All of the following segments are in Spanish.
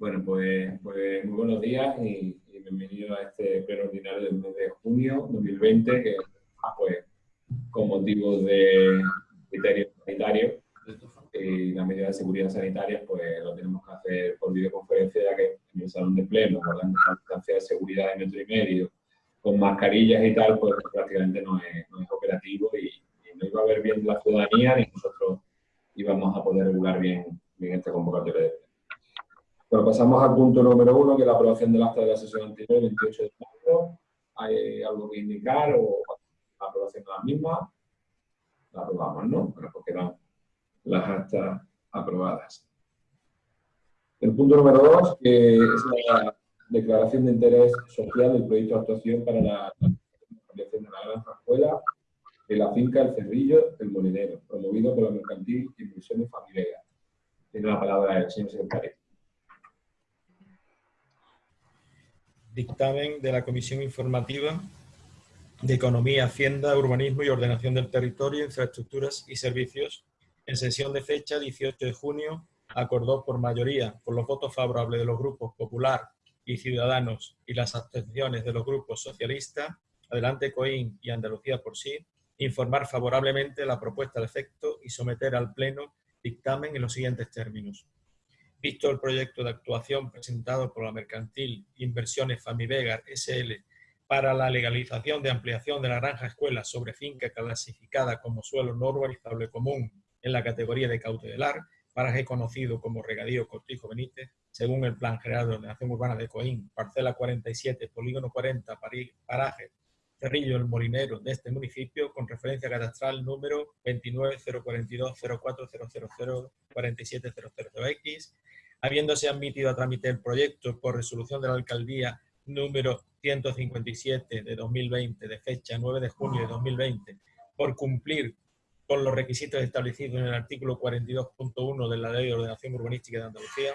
Bueno, pues, pues, muy buenos días y, bienvenido a este pleno ordinario del mes de junio 2020, que ah, pues, con motivos de criterios sanitarios y las medidas de seguridad sanitaria, pues lo tenemos que hacer por videoconferencia, ya que en el salón de pleno, guardando la distancia de seguridad de metro y medio, con mascarillas y tal, pues prácticamente no es, no es operativo y, no iba a ver bien la ciudadanía ni nosotros íbamos a poder regular bien, bien este convocatorio de Bueno, pasamos al punto número uno, que es la aprobación del acta de la sesión anterior, 28 de marzo. ¿Hay algo que indicar o la aprobación de la misma? La aprobamos, ¿no? Bueno, porque eran las actas aprobadas. El punto número dos, que es la declaración de interés social del proyecto de actuación para la ampliación de la granja escuela de la finca El Cerrillo del Molinero, promovido por la Mercantil Inversiones Familia. Tiene la palabra el señor secretario. Dictamen de la Comisión Informativa de Economía, Hacienda, Urbanismo y Ordenación del Territorio, Infraestructuras y Servicios, en sesión de fecha 18 de junio, acordó por mayoría, por los votos favorables de los grupos Popular y Ciudadanos y las abstenciones de los grupos Socialista, Adelante Coín y Andalucía por sí, informar favorablemente la propuesta de efecto y someter al Pleno dictamen en los siguientes términos. Visto el proyecto de actuación presentado por la Mercantil Inversiones Famivegar SL para la legalización de ampliación de la granja escuela sobre finca clasificada como suelo no urbanizable común en la categoría de cautelar, paraje conocido como Regadío Cortijo Benítez, según el Plan General de Ordenación Urbana de Coín, parcela 47, polígono 40, paraje Cerrillo el Molinero de este municipio con referencia catastral número 2904004004700x, habiéndose admitido a trámite el proyecto por resolución de la Alcaldía número 157 de 2020, de fecha 9 de junio de 2020, por cumplir con los requisitos establecidos en el artículo 42.1 de la Ley de Ordenación Urbanística de Andalucía,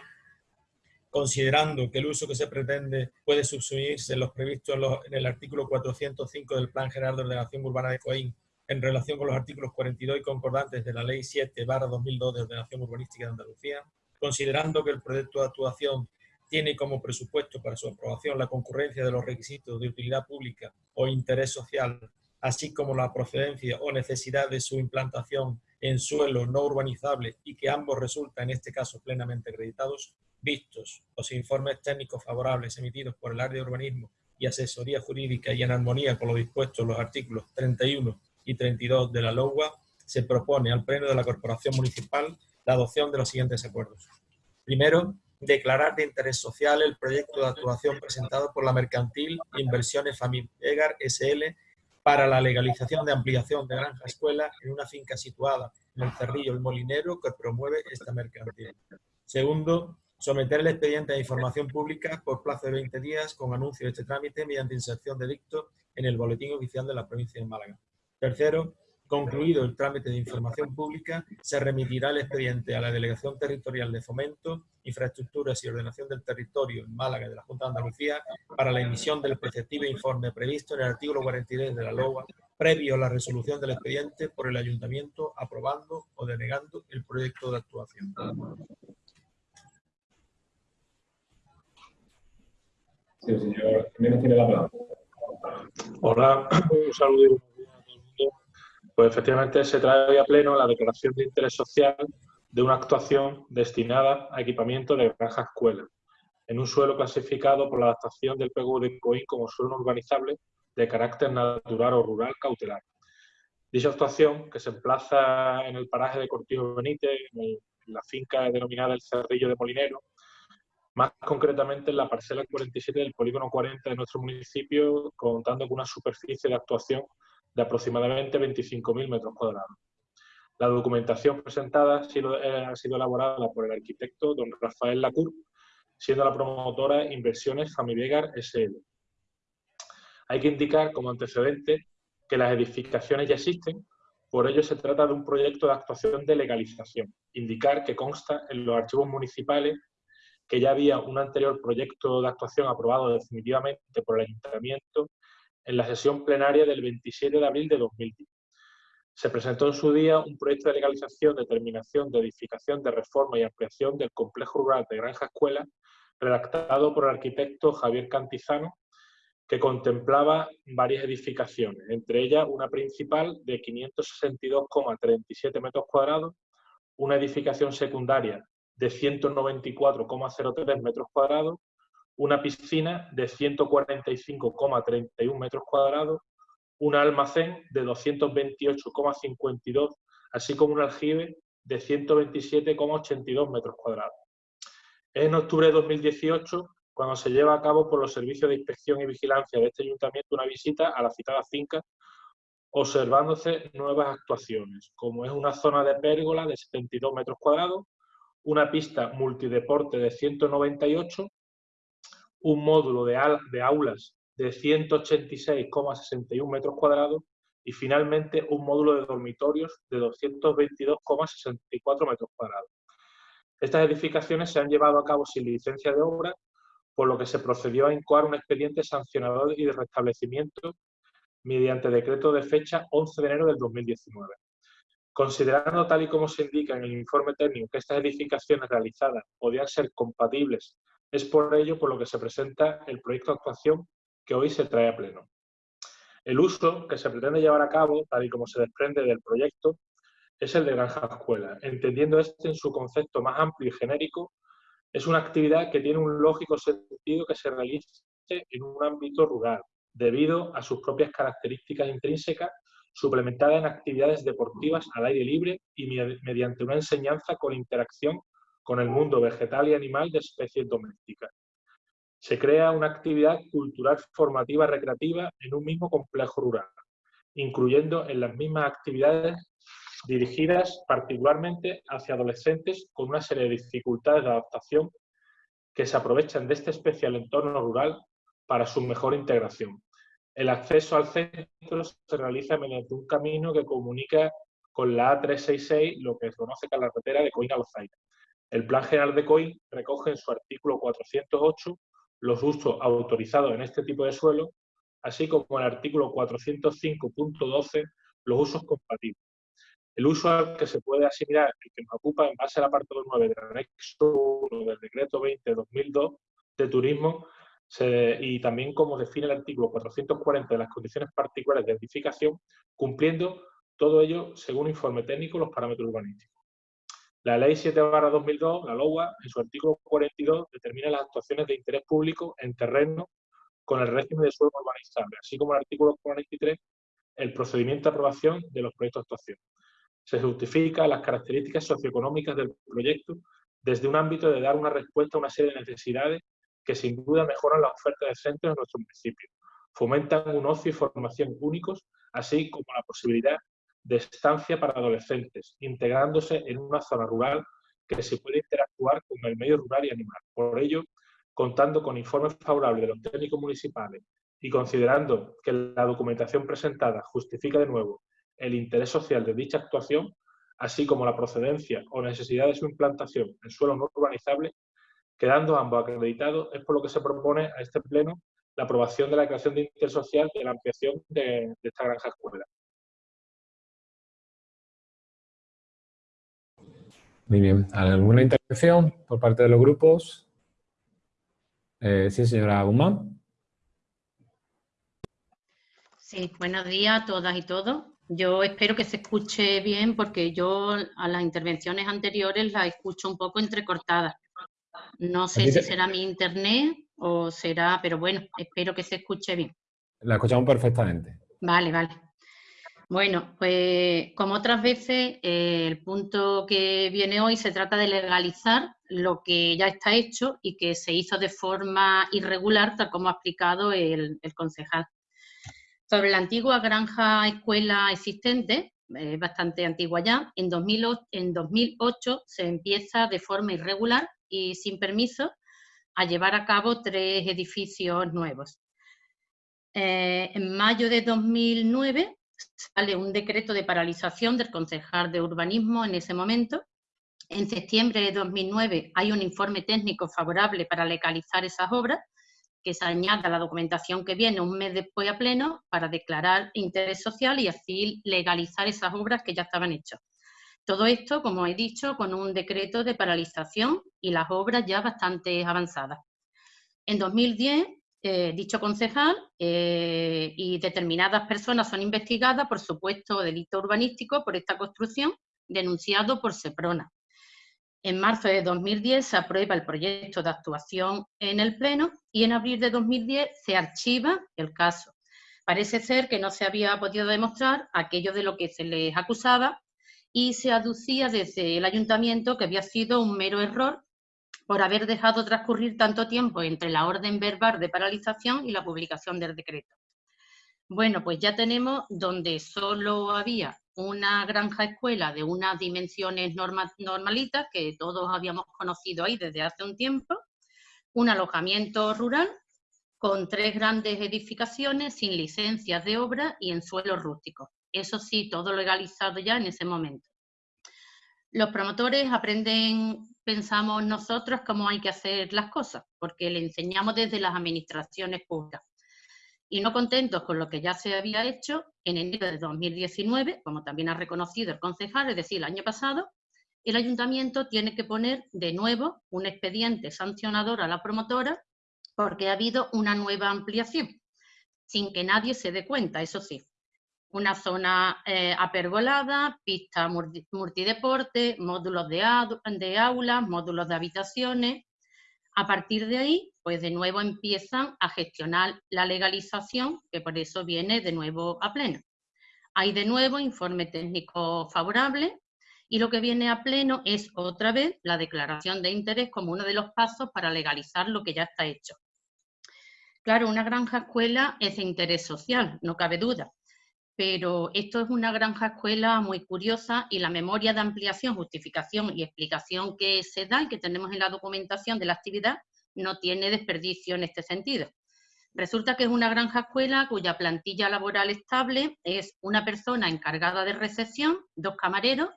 considerando que el uso que se pretende puede subsumirse en los previstos en, el artículo 405 del Plan General de Ordenación Urbana de Coín en relación con los artículos 42 y concordantes de la Ley 7 2002 de Ordenación Urbanística de Andalucía, considerando que el proyecto de actuación tiene como presupuesto para su aprobación la concurrencia de los requisitos de utilidad pública o interés social, así como la procedencia o necesidad de su implantación en suelo no urbanizable y que ambos resultan en este caso plenamente acreditados, vistos los informes técnicos favorables emitidos por el área de urbanismo y asesoría jurídica y en armonía con lo dispuesto en los artículos 31 y 32 de la LOUA, se propone al Pleno de la Corporación Municipal la adopción de los siguientes acuerdos. Primero, declarar de interés social el proyecto de actuación presentado por la Mercantil Inversiones Familiar SL para la legalización de ampliación de granja escuela en una finca situada en el Cerrillo El Molinero que promueve esta mercantil. Segundo, someter el expediente a información pública por plazo de 20 días con anuncio de este trámite mediante inserción de dicto en el Boletín Oficial de la Provincia de Málaga. Tercero, concluido el trámite de información pública, se remitirá el expediente a la Delegación Territorial de Fomento, Infraestructuras y Ordenación del Territorio en Málaga de la Junta de Andalucía para la emisión del preceptivo informe previsto en el artículo 43 de la LOA, previo a la resolución del expediente por el Ayuntamiento aprobando o denegando el proyecto de actuación. Sí, señor Jiménez tiene la palabra. Hola, un saludo Pues efectivamente se trae hoy a pleno la declaración de interés social de una actuación destinada a equipamiento de granja escuela en un suelo clasificado por la adaptación del PGU de COI como suelo urbanizable de carácter natural o rural cautelar. Dicha actuación, que se emplaza en el paraje de Cortijo Benítez, en la finca denominada El Cerrillo de Molinero, más concretamente en la parcela 47 del polígono 40 de nuestro municipio, contando con una superficie de actuación de aproximadamente 25.000 metros cuadrados. La documentación presentada ha sido, eh, ha sido, elaborada por el arquitecto don Rafael Lacour, siendo la promotora Inversiones Familiar SL. Hay que indicar como antecedente que las edificaciones ya existen, por ello se trata de un proyecto de actuación de legalización. Indicar que consta en los archivos municipales que ya había un anterior proyecto de actuación aprobado definitivamente por el Ayuntamiento en la sesión plenaria del 27 de abril de 2010. Se presentó en su día un proyecto de legalización, determinación de edificación, de reforma y ampliación del complejo rural de Granja Escuela redactado por el arquitecto Javier Cantizano, que contemplaba varias edificaciones, entre ellas una principal de 562,37 metros cuadrados, una edificación secundaria de 194,03 metros cuadrados, una piscina de 145,31 metros cuadrados, un almacén de 228,52, así como un aljibe de 127,82 metros cuadrados. Es en octubre de 2018 cuando se lleva a cabo por los servicios de inspección y vigilancia de este ayuntamiento una visita a la citada finca, observándose nuevas actuaciones, como es una zona de pérgola de 72 metros cuadrados, una pista multideporte de 198, un módulo de, de aulas de 186,61 metros cuadrados y finalmente un módulo de dormitorios de 222,64 metros cuadrados. Estas edificaciones se han llevado a cabo sin licencia de obra por lo que se procedió a incoar un expediente sancionador y de restablecimiento mediante decreto de fecha 11 de enero del 2019. Considerando tal y como se indica en el informe técnico que estas edificaciones realizadas podían ser compatibles, es por ello por lo que se presenta el proyecto de actuación que hoy se trae a pleno. El uso que se pretende llevar a cabo, tal y como se desprende del proyecto, es el de granja escuela, entendiendo este en su concepto más amplio y genérico es una actividad que tiene un lógico sentido que se realice en un ámbito rural, debido a sus propias características intrínsecas, suplementadas en actividades deportivas al aire libre y mediante una enseñanza con interacción con el mundo vegetal y animal de especies domésticas. Se crea una actividad cultural formativa recreativa en un mismo complejo rural, incluyendo en las mismas actividades dirigidas particularmente hacia adolescentes con una serie de dificultades de adaptación que se aprovechan de este especial entorno rural para su mejor integración. El acceso al centro se realiza mediante un camino que comunica con la A366, lo que se conoce como la carretera de Coín a Los Aires. El Plan General de Coín recoge en su artículo 408 los usos autorizados en este tipo de suelo, así como en el artículo 405.12 los usos compatibles. El uso al que se puede asimilar el que nos ocupa en base al apartado 9 del anexo 1 del decreto 20-2002 de turismo y también como define el artículo 440 de las condiciones particulares de edificación, cumpliendo todo ello según informe técnico los parámetros urbanísticos. La Ley 7-2002, la LOA, en su artículo 42, determina las actuaciones de interés público en terreno con el régimen de suelo urbanizable, así como el artículo 43, el procedimiento de aprobación de los proyectos de actuación. Se justifica las características socioeconómicas del proyecto desde un ámbito de dar una respuesta a una serie de necesidades que sin duda mejoran la oferta de centros en nuestro municipio, fomentan un ocio y formación únicos, así como la posibilidad de estancia para adolescentes, integrándose en una zona rural que se puede interactuar con el medio rural y animal. Por ello, contando con informes favorables de los técnicos municipales y considerando que la documentación presentada justifica de nuevo el interés social de dicha actuación, así como la procedencia o necesidad de su implantación en suelo no urbanizable, quedando ambos acreditados, es por lo que se propone a este Pleno la aprobación de la creación de interés social de la ampliación de, esta granja escuela. Muy bien. ¿Alguna intervención por parte de los grupos? Eh, sí, señora Guzmán. Sí, buenos días a todas y todos. Yo espero que se escuche bien porque yo a las intervenciones anteriores las escucho un poco entrecortadas. No sé si será mi internet o será, pero bueno, espero que se escuche bien. La escuchamos perfectamente. Vale, vale. Bueno, pues como otras veces, eh, el punto que viene hoy se trata de legalizar lo que ya está hecho y que se hizo de forma irregular, tal como ha explicado el concejal. Sobre la antigua granja escuela existente, eh, bastante antigua ya, en 2008, en 2008 se empieza de forma irregular y sin permiso a llevar a cabo tres edificios nuevos. Eh, en mayo de 2009 sale un decreto de paralización del concejal de urbanismo en ese momento. En septiembre de 2009 hay un informe técnico favorable para legalizar esas obras que se añada la documentación que viene un mes después a pleno para declarar interés social y así legalizar esas obras que ya estaban hechas. Todo esto, como he dicho, con un decreto de paralización y las obras ya bastante avanzadas. En 2010, eh, dicho concejal eh, y determinadas personas son investigadas por supuesto delito urbanístico por esta construcción denunciado por SEPRONA. En marzo de 2010 se aprueba el proyecto de actuación en el Pleno y en abril de 2010 se archiva el caso. Parece ser que no se había podido demostrar aquello de lo que se les acusaba y se aducía desde el ayuntamiento que había sido un mero error por haber dejado transcurrir tanto tiempo entre la orden verbal de paralización y la publicación del decreto. Bueno, pues ya tenemos donde solo había una granja escuela de unas dimensiones normalitas que todos habíamos conocido ahí desde hace un tiempo, un alojamiento rural con tres grandes edificaciones sin licencias de obra y en suelos rústicos. Eso sí, todo legalizado ya en ese momento. Los promotores aprenden, pensamos nosotros, cómo hay que hacer las cosas, porque le enseñamos desde las administraciones públicas y no contentos con lo que ya se había hecho, en enero de 2019, como también ha reconocido el concejal, es decir, el año pasado, el ayuntamiento tiene que poner de nuevo un expediente sancionador a la promotora porque ha habido una nueva ampliación, sin que nadie se dé cuenta, eso sí. Una zona eh, apergolada, pista multideporte, módulos de, de aulas, módulos de habitaciones. A partir de ahí, pues de nuevo empiezan a gestionar la legalización, que por eso viene de nuevo a pleno. Hay de nuevo informe técnico favorable y lo que viene a pleno es otra vez la declaración de interés como uno de los pasos para legalizar lo que ya está hecho. Claro, una granja escuela es de interés social, no cabe duda, pero esto es una granja escuela muy curiosa y la memoria de ampliación, justificación y explicación que se da y que tenemos en la documentación de la actividad no tiene desperdicio en este sentido. Resulta que es una granja escuela cuya plantilla laboral estable es una persona encargada de recepción, dos camareros,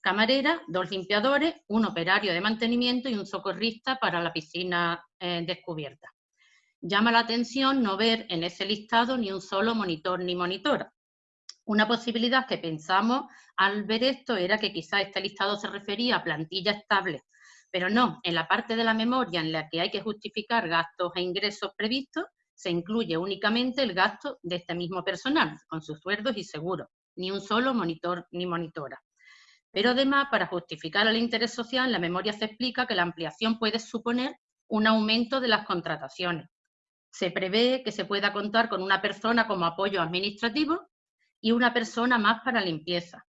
camarera, dos limpiadores, un operario de mantenimiento y un socorrista para la piscina eh, descubierta. Llama la atención no ver en ese listado ni un solo monitor ni monitora. Una posibilidad que pensamos al ver esto era que quizá este listado se refería a plantilla estable pero no, en la parte de la memoria en la que hay que justificar gastos e ingresos previstos, se incluye únicamente el gasto de este mismo personal, con sus sueldos y seguros, ni un solo monitor ni monitora. Pero además, para justificar el interés social, en la memoria se explica que la ampliación puede suponer un aumento de las contrataciones. Se prevé que se pueda contar con una persona como apoyo administrativo y una persona más para limpieza,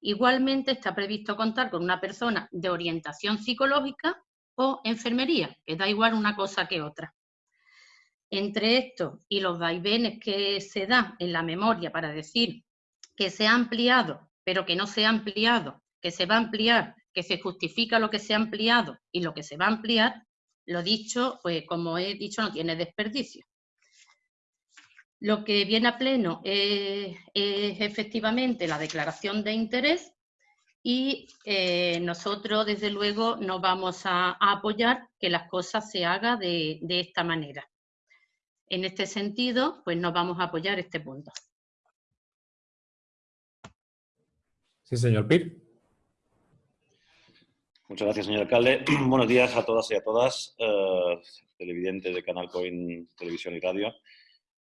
Igualmente está previsto contar con una persona de orientación psicológica o enfermería, que da igual una cosa que otra. Entre esto y los vaivenes que se dan en la memoria para decir que se ha ampliado, pero que no se ha ampliado, que se va a ampliar, que se justifica lo que se ha ampliado y lo que se va a ampliar, lo dicho, pues como he dicho, no tiene desperdicio. Lo que viene a pleno es, efectivamente la declaración de interés y eh, nosotros, desde luego, nos vamos a, apoyar que las cosas se hagan de, de, esta manera. En este sentido, pues nos vamos a apoyar este punto. Sí, señor Pir. Muchas gracias, señor alcalde. Buenos días a todas y a todas, eh, televidentes de Canal Coin Televisión y Radio.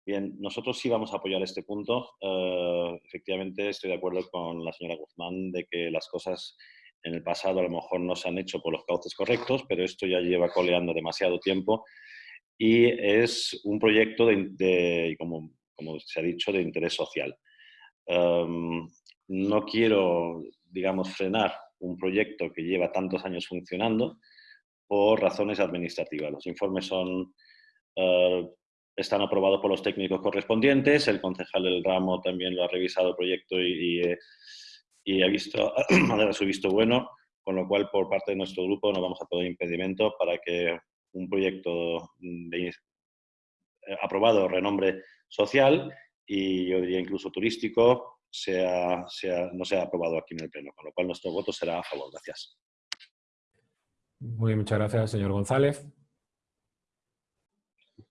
Bien, nosotros sí vamos a apoyar este punto. Eh, efectivamente, estoy de acuerdo con la señora Guzmán de que las cosas en el pasado a lo mejor no se han hecho por los cauces correctos, pero esto ya lleva coleando demasiado tiempo y es un proyecto de, como, como, se ha dicho, de interés social. Em, no quiero, digamos, frenar un proyecto que lleva tantos años funcionando por razones administrativas. Los informes son uh, están aprobados por los técnicos correspondientes, el concejal del ramo también lo ha revisado el proyecto y, y, ha, visto, ha dado su visto bueno, con lo cual por parte de nuestro grupo no vamos a poner impedimento para que un proyecto de, eh, aprobado renombre social y yo diría incluso turístico sea, no sea aprobado aquí en el Pleno, con lo cual nuestro voto será a favor. Gracias. Muy bien, muchas gracias, señor González.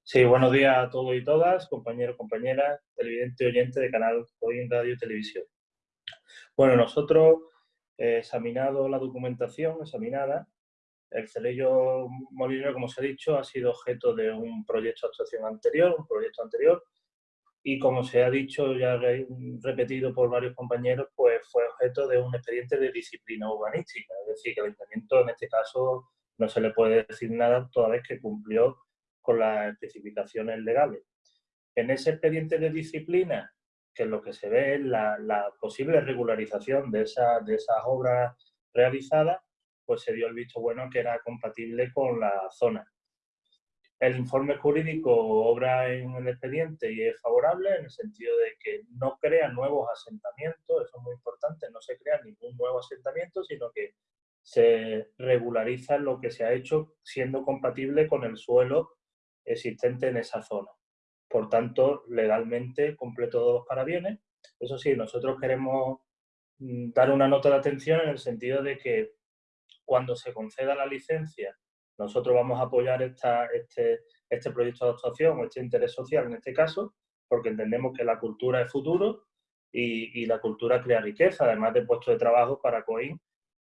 Sí, buenos días a todos y todas, compañeros, compañeras, televidente y oyente de Canal Hoy en Radio y Televisión. Bueno, nosotros examinado la documentación, examinada, el Celello Molinero, como se ha dicho, ha sido objeto de un proyecto de actuación anterior, un proyecto anterior, y como se ha dicho ya repetido por varios compañeros, pues fue objeto de un expediente de disciplina urbanística, es decir, que el ayuntamiento en este caso no se le puede decir nada toda vez que cumplió con las especificaciones legales. En ese expediente de disciplina, que lo que se ve es la, posible regularización de, de esas obras realizadas, pues se dio el visto bueno que era compatible con la zona. El informe jurídico obra en el expediente y es favorable en el sentido de que no crea nuevos asentamientos, eso es muy importante, no se crea ningún nuevo asentamiento, sino que se regulariza lo que se ha hecho siendo compatible con el suelo existente en esa zona. Por tanto, legalmente cumple todos los parabienes. Eso sí, nosotros queremos mm, dar una nota de atención en el sentido de que cuando se conceda la licencia, nosotros vamos a apoyar esta, este, este proyecto de actuación o este interés social en este caso, porque entendemos que la cultura es futuro y, y la cultura crea riqueza, además de puestos de trabajo para COIN,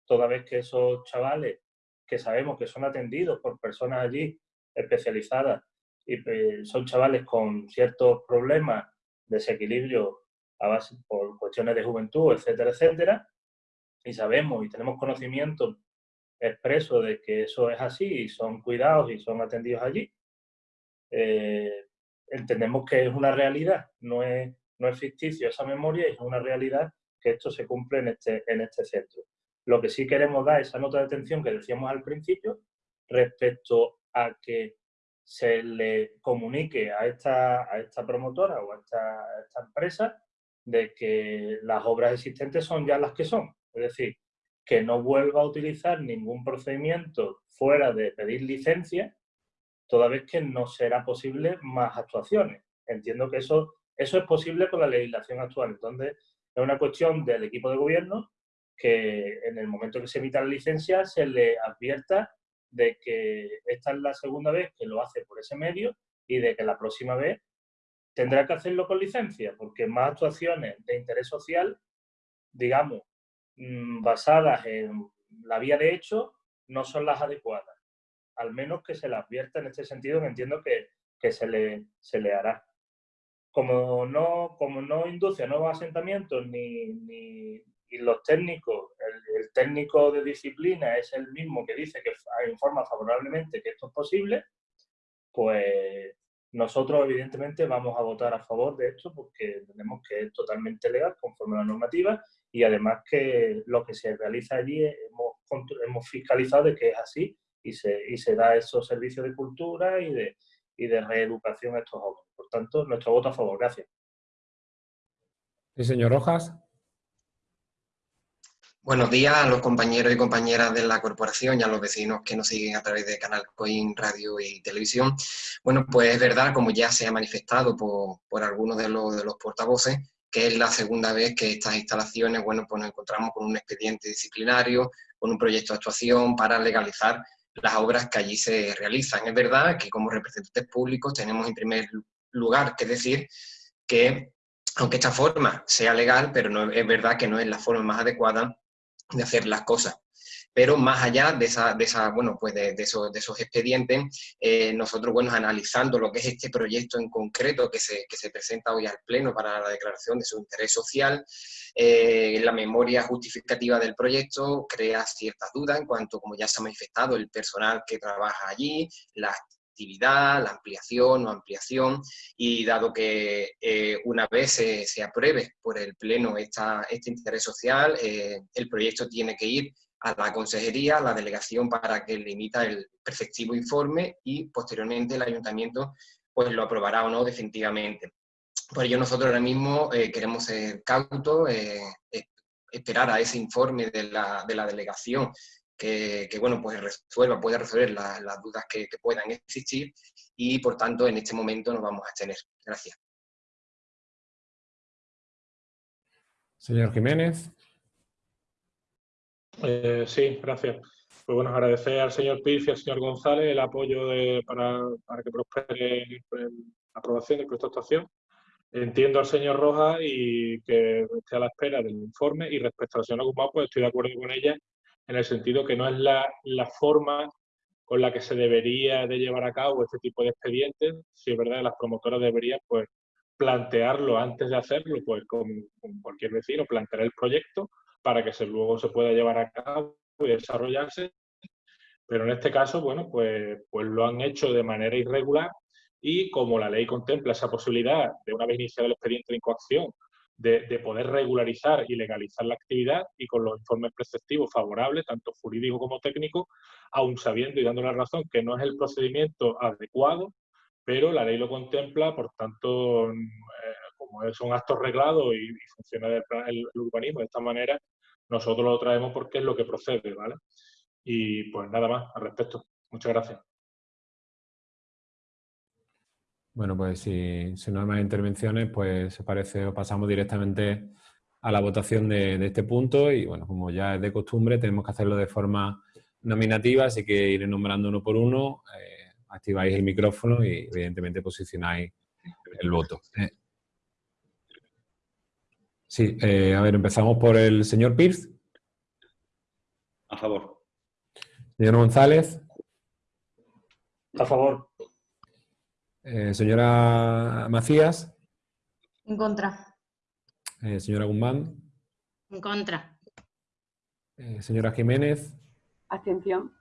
toda vez que esos chavales que sabemos que son atendidos por personas allí especializadas y pues, son chavales con ciertos problemas, desequilibrio a base por cuestiones de juventud, etcétera, etcétera, y sabemos y tenemos conocimiento expreso de que eso es así y son cuidados y son atendidos allí, eh, entendemos que es una realidad, no es, no es ficticio esa memoria, es una realidad que esto se cumple en este, en este centro. Lo que sí queremos dar esa nota de atención que decíamos al principio respecto a que se le comunique a esta, a esta promotora o a esta, esta empresa de que las obras existentes son ya las que son. Es decir, que no vuelva a utilizar ningún procedimiento fuera de pedir licencia, toda vez que no será posible más actuaciones. Entiendo que eso, eso es posible con la legislación actual. Entonces, es una cuestión del equipo de gobierno que en el momento que se emita la licencia se le advierta de que esta es la segunda vez que lo hace por ese medio y de que la próxima vez tendrá que hacerlo con licencia, porque más actuaciones de interés social, digamos, Mm, basadas en la vía de hecho no son las adecuadas. Al menos que se le advierta en este sentido, que entiendo que, que se, le, se le hará. Como no, como no induce a nuevos asentamientos ni, ni los técnicos, el, el, técnico de disciplina es el mismo que dice que informa favorablemente que esto es posible, pues nosotros evidentemente vamos a votar a favor de esto porque entendemos que es totalmente legal conforme a la normativa y además que lo que se realiza allí hemos, hemos fiscalizado de que es así y se, y se da esos servicios de cultura y de, y de reeducación a estos jóvenes. Por tanto, nuestro voto a favor. Gracias. Sí, señor Rojas. Buenos días a los compañeros y compañeras de la corporación y a los vecinos que nos siguen a través de Canal Coin Radio y Televisión. Bueno, pues es verdad, como ya se ha manifestado por, por algunos de los, de los portavoces, que es la segunda vez que estas instalaciones, bueno, pues nos encontramos con un expediente disciplinario, con un proyecto de actuación para legalizar las obras que allí se realizan. Es verdad que como representantes públicos tenemos en primer lugar que decir que, aunque esta forma sea legal, pero no, es verdad que no es la forma más adecuada de hacer las cosas. Pero más allá de, esa, de, esa, bueno, pues de, de, esos, de esos expedientes, eh, nosotros, bueno, analizando lo que es este proyecto en concreto que se, que se presenta hoy al Pleno para la declaración de su interés social, eh, la memoria justificativa del proyecto crea ciertas dudas en cuanto, como ya se ha manifestado, el personal que trabaja allí, las la ampliación o ampliación, y dado que eh, una vez se, se, apruebe por el Pleno esta, este interés social, eh, el proyecto tiene que ir a la consejería, a la delegación para que le emita el perfectivo informe y posteriormente el ayuntamiento pues lo aprobará o no definitivamente. Por ello nosotros ahora mismo eh, queremos ser cautos, eh, esperar a ese informe de la, de la delegación que, que, bueno, pues resuelva, puede resolver la, las dudas que, que, puedan existir y por tanto en este momento nos vamos a abstener. Gracias. Señor Jiménez. Eh, sí, gracias. Pues bueno, agradecer al señor Piz y al señor González el apoyo de, para, para, que prospere la aprobación del proyecto de actuación. entiendo al señor Rojas y que esté a la espera del informe y respecto a la señora Guzmán, pues estoy de acuerdo con ella en el sentido que no es la, la forma con la que se debería de llevar a cabo este tipo de expedientes, si es verdad que las promotoras deberían pues plantearlo antes de hacerlo, pues con, cualquier vecino, plantear el proyecto para que luego se pueda llevar a cabo y desarrollarse. Pero en este caso, bueno, pues, pues lo han hecho de manera irregular y como la ley contempla esa posibilidad de una vez iniciado el expediente de incoacción de, poder regularizar y legalizar la actividad y con los informes preceptivos favorables, tanto jurídico como técnico, aún sabiendo y dando la razón que no es el procedimiento adecuado, pero la ley lo contempla, por tanto, eh, como son actos reglados y, funciona el, urbanismo de esta manera, nosotros lo traemos porque es lo que procede, ¿vale? Y pues nada más al respecto. Muchas gracias. Bueno, pues si, no hay más intervenciones, pues se parece, pasamos directamente a la votación de, este punto y bueno, como ya es de costumbre, tenemos que hacerlo de forma nominativa, así que iré nombrando uno por uno, eh, activáis el micrófono y evidentemente posicionáis el voto. Eh. Sí, eh, a ver, empezamos por el señor Pierce. A favor. Señor González. A favor. Eh, señora Macías. En contra. Eh, señora Guzmán. En contra. Eh, señora Jiménez. Abstención.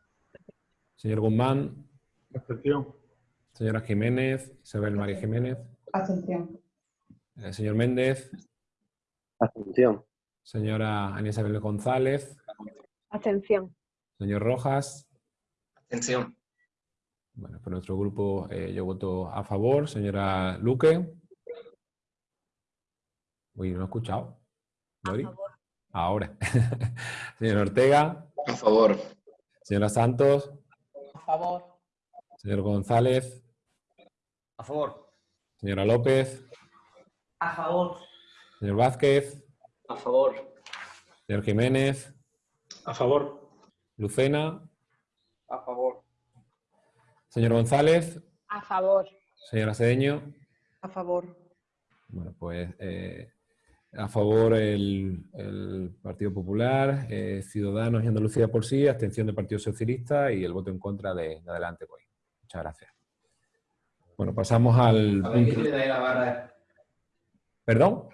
Señor Guzmán. Abstención. Señora Jiménez. Isabel María Jiménez. Abstención. señor Méndez. Abstención. Señora Ana Isabel González. Abstención. Señor Rojas. Abstención. Bueno, por nuestro grupo eh, yo voto a favor. Señora Luque. Uy, no he escuchado. Ahora. Señor Ortega. A favor. Señora Santos. A favor. Señor González. A favor. Señora López. A favor. Señor Vázquez. A favor. Señor Jiménez. A favor. Lucena. A favor. Señor González. A favor. Señora Cedeño. A favor. Bueno, pues eh, a favor el, Partido Popular, eh, Ciudadanos y Andalucía por sí, abstención del Partido Socialista y el voto en contra de, Adelante Pues. Muchas gracias. Bueno, pasamos al... ¿Perdón?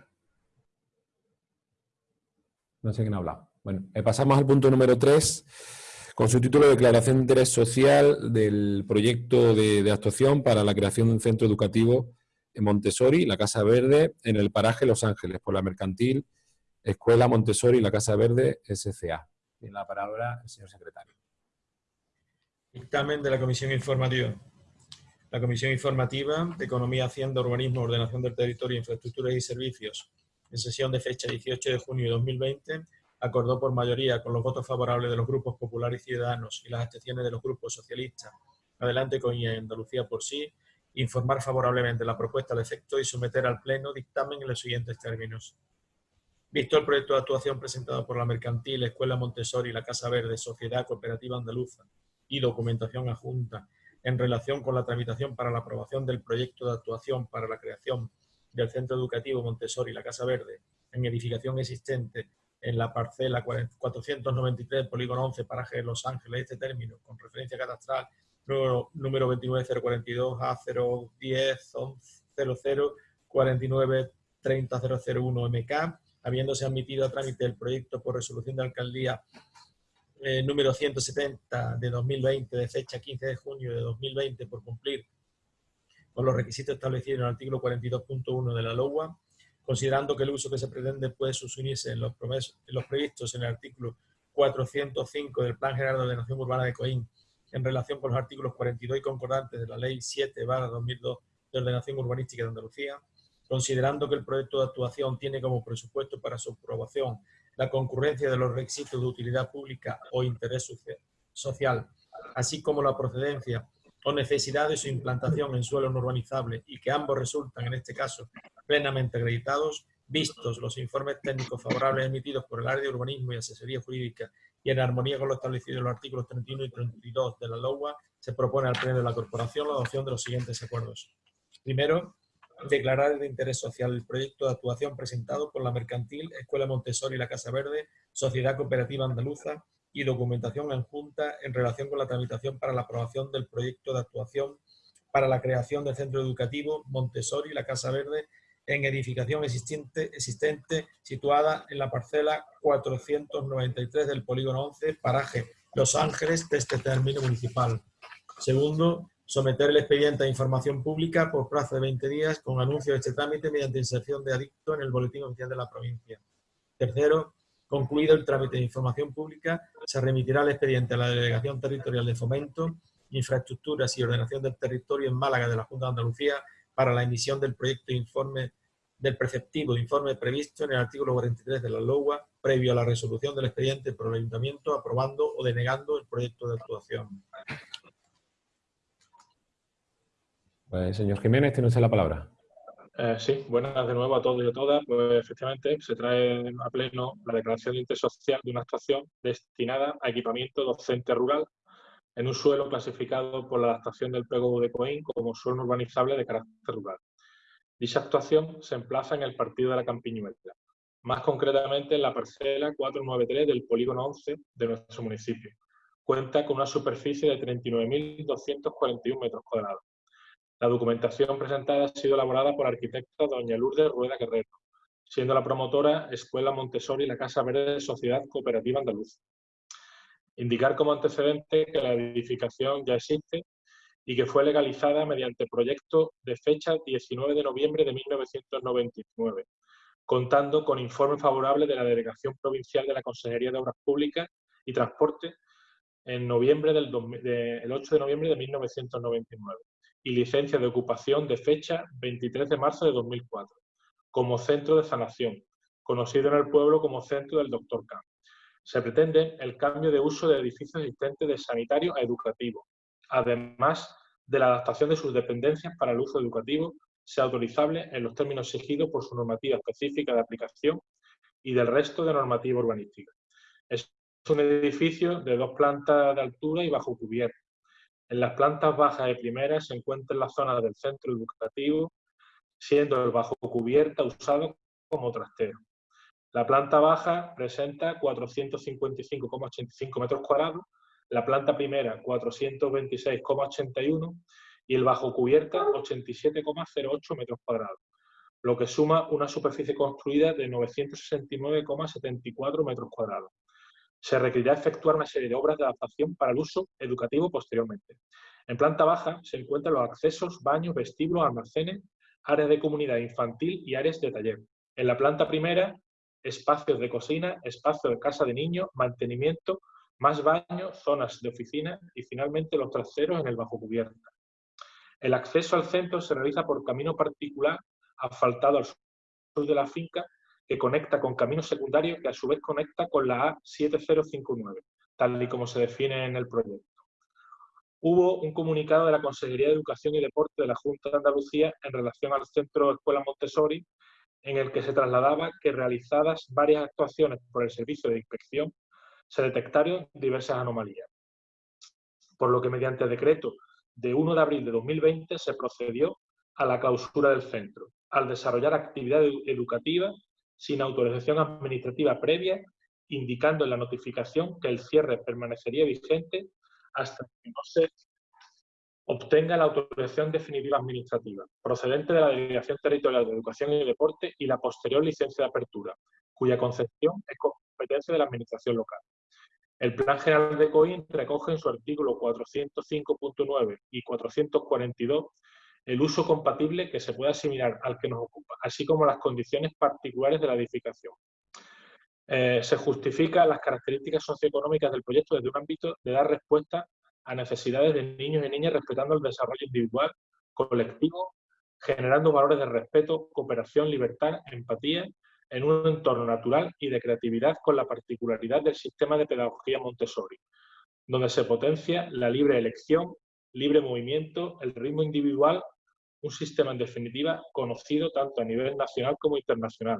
No sé quién ha hablado. Bueno, eh, pasamos al punto número 3 con su título Declaración de Interés Social del proyecto de, actuación para la creación de un centro educativo en Montessori, la Casa Verde, en el paraje Los Ángeles, por la mercantil Escuela Montessori, la Casa Verde, SCA. Tiene la palabra el señor secretario. Dictamen de la Comisión Informativa. La Comisión Informativa de Economía, Hacienda, Urbanismo, Ordenación del Territorio, Infraestructuras y Servicios, en sesión de fecha 18 de junio de 2020, acordó por mayoría, con los votos favorables de los grupos populares y ciudadanos y las abstenciones de los grupos socialistas, adelante con Andalucía por sí, informar favorablemente la propuesta al efecto y someter al Pleno dictamen en los siguientes términos. Visto el proyecto de actuación presentado por la Mercantil, Escuela Montessori, la Casa Verde, Sociedad Cooperativa Andaluza y documentación adjunta en relación con la tramitación para la aprobación del proyecto de actuación para la creación del Centro Educativo Montessori, la Casa Verde, en edificación existente en la parcela 493, polígono 11, paraje de Los Ángeles, este término, con referencia catastral número, número 29042 a 010 00 49 30001 MK, habiéndose admitido a trámite el proyecto por resolución de alcaldía eh, número 170 de 2020, de fecha 15 de junio de 2020, por cumplir con los requisitos establecidos en el artículo 42.1 de la LOA, considerando que el uso que se pretende puede susunirse en los, en los previstos en el artículo 405 del Plan General de Ordenación Urbana de Coín en relación con los artículos 42 y concordantes de la Ley 7-2002 de Ordenación Urbanística de Andalucía, considerando que el proyecto de actuación tiene como presupuesto para su aprobación la concurrencia de los requisitos de utilidad pública o interés social, así como la procedencia o necesidad de su implantación en suelo no urbanizable y que ambos resultan, en este caso, plenamente acreditados, vistos los informes técnicos favorables emitidos por el área de urbanismo y asesoría jurídica y en armonía con lo establecido en los artículos 31 y 32 de la LOA, se propone al Pleno de la Corporación la adopción de los siguientes acuerdos. Primero, declarar de interés social el proyecto de actuación presentado por la Mercantil, Escuela Montessori y la Casa Verde, Sociedad Cooperativa Andaluza y documentación en junta en relación con la tramitación para la aprobación del proyecto de actuación para la creación del centro educativo Montessori y la Casa Verde en edificación existente, existente situada en la parcela 493 del polígono 11, paraje Los Ángeles de este término municipal. Segundo, someter el expediente a información pública por plazo de 20 días con anuncio de este trámite mediante inserción de adicto en el boletín oficial de la provincia. Tercero, concluido el trámite de información pública, se remitirá el expediente a la Delegación Territorial de Fomento, Infraestructuras y Ordenación del Territorio en Málaga de la Junta de Andalucía para la emisión del proyecto de informe del preceptivo informe previsto en el artículo 43 de la LOA, previo a la resolución del expediente por el Ayuntamiento, aprobando o denegando el proyecto de actuación. Pues, señor Jiménez, tiene usted la palabra. Eh, sí, buenas de nuevo a todos y a todas. Pues efectivamente se trae a pleno la declaración de interés social de una actuación destinada a equipamiento docente rural en un suelo clasificado por la adaptación del Pego de Coín como suelo urbanizable de carácter rural. Dicha actuación se emplaza en el partido de la Campiñuela, más concretamente en la parcela 493 del polígono 11 de nuestro municipio. Cuenta con una superficie de 39.241 metros cuadrados. La documentación presentada ha sido elaborada por la arquitecta doña Lourdes Rueda Guerrero, siendo la promotora Escuela Montessori y la Casa Verde Sociedad Cooperativa Andaluza. Indicar como antecedente que la edificación ya existe y que fue legalizada mediante proyecto de fecha 19 de noviembre de 1999, contando con informe favorable de la Delegación Provincial de la Consejería de Obras Públicas y Transporte en noviembre del el 8 de noviembre de 1999 y licencia de ocupación de fecha 23 de marzo de 2004, como centro de sanación, conocido en el pueblo como centro del Dr. K. Se pretende el cambio de uso de edificios existentes de sanitario a educativo, además de la adaptación de sus dependencias para el uso educativo, sea autorizable en los términos exigidos por su normativa específica de aplicación y del resto de normativa urbanística. Es un edificio de dos plantas de altura y bajo cubierta. En las plantas bajas y primeras se encuentra la zona del centro educativo, siendo el bajo cubierta usado como trastero. La planta baja presenta 455,85 metros cuadrados la planta primera 426,81 y el bajo cubierta 87,08 metros cuadrados, lo que suma una superficie construida de 969,74 metros cuadrados. Se requerirá efectuar una serie de obras de adaptación para el uso educativo posteriormente. En planta baja se encuentran los accesos, baños, vestíbulos, almacenes, áreas de comunidad infantil y áreas de taller. En la planta primera, espacios de cocina, espacios de casa de niños, mantenimiento, más baños, zonas de oficina y finalmente los traseros en el bajo cubierta. El acceso al centro se realiza por camino particular asfaltado al sur de la finca que conecta con camino secundario que a su vez conecta con la A7059, tal y como se define en el proyecto. Hubo un comunicado de la Consejería de Educación y Deporte de la Junta de Andalucía en relación al Centro Escuela Montessori, en el que se trasladaba que realizadas varias actuaciones por el Servicio de Inspección se detectaron diversas anomalías, por lo que mediante decreto de 1 de abril de 2020 se procedió a la clausura del centro, al desarrollar actividad educativa sin autorización administrativa previa, indicando en la notificación que el cierre permanecería vigente hasta que no se obtenga la autorización definitiva administrativa, procedente de la Delegación Territorial de Educación y Deporte y la posterior licencia de apertura, cuya concepción es competencia de la Administración local. El Plan General de COIN recoge en su artículo 405.9 y 442 el uso compatible que se puede asimilar al que nos ocupa, así como las condiciones particulares de la edificación. Eh, se justifican las características socioeconómicas del proyecto desde un ámbito de dar respuesta a necesidades de niños y niñas respetando el desarrollo individual, colectivo, generando valores de respeto, cooperación, libertad, empatía en un entorno natural y de creatividad con la particularidad del sistema de pedagogía Montessori, donde se potencia la libre elección, libre movimiento, el ritmo individual, un sistema en definitiva conocido tanto a nivel nacional como internacional,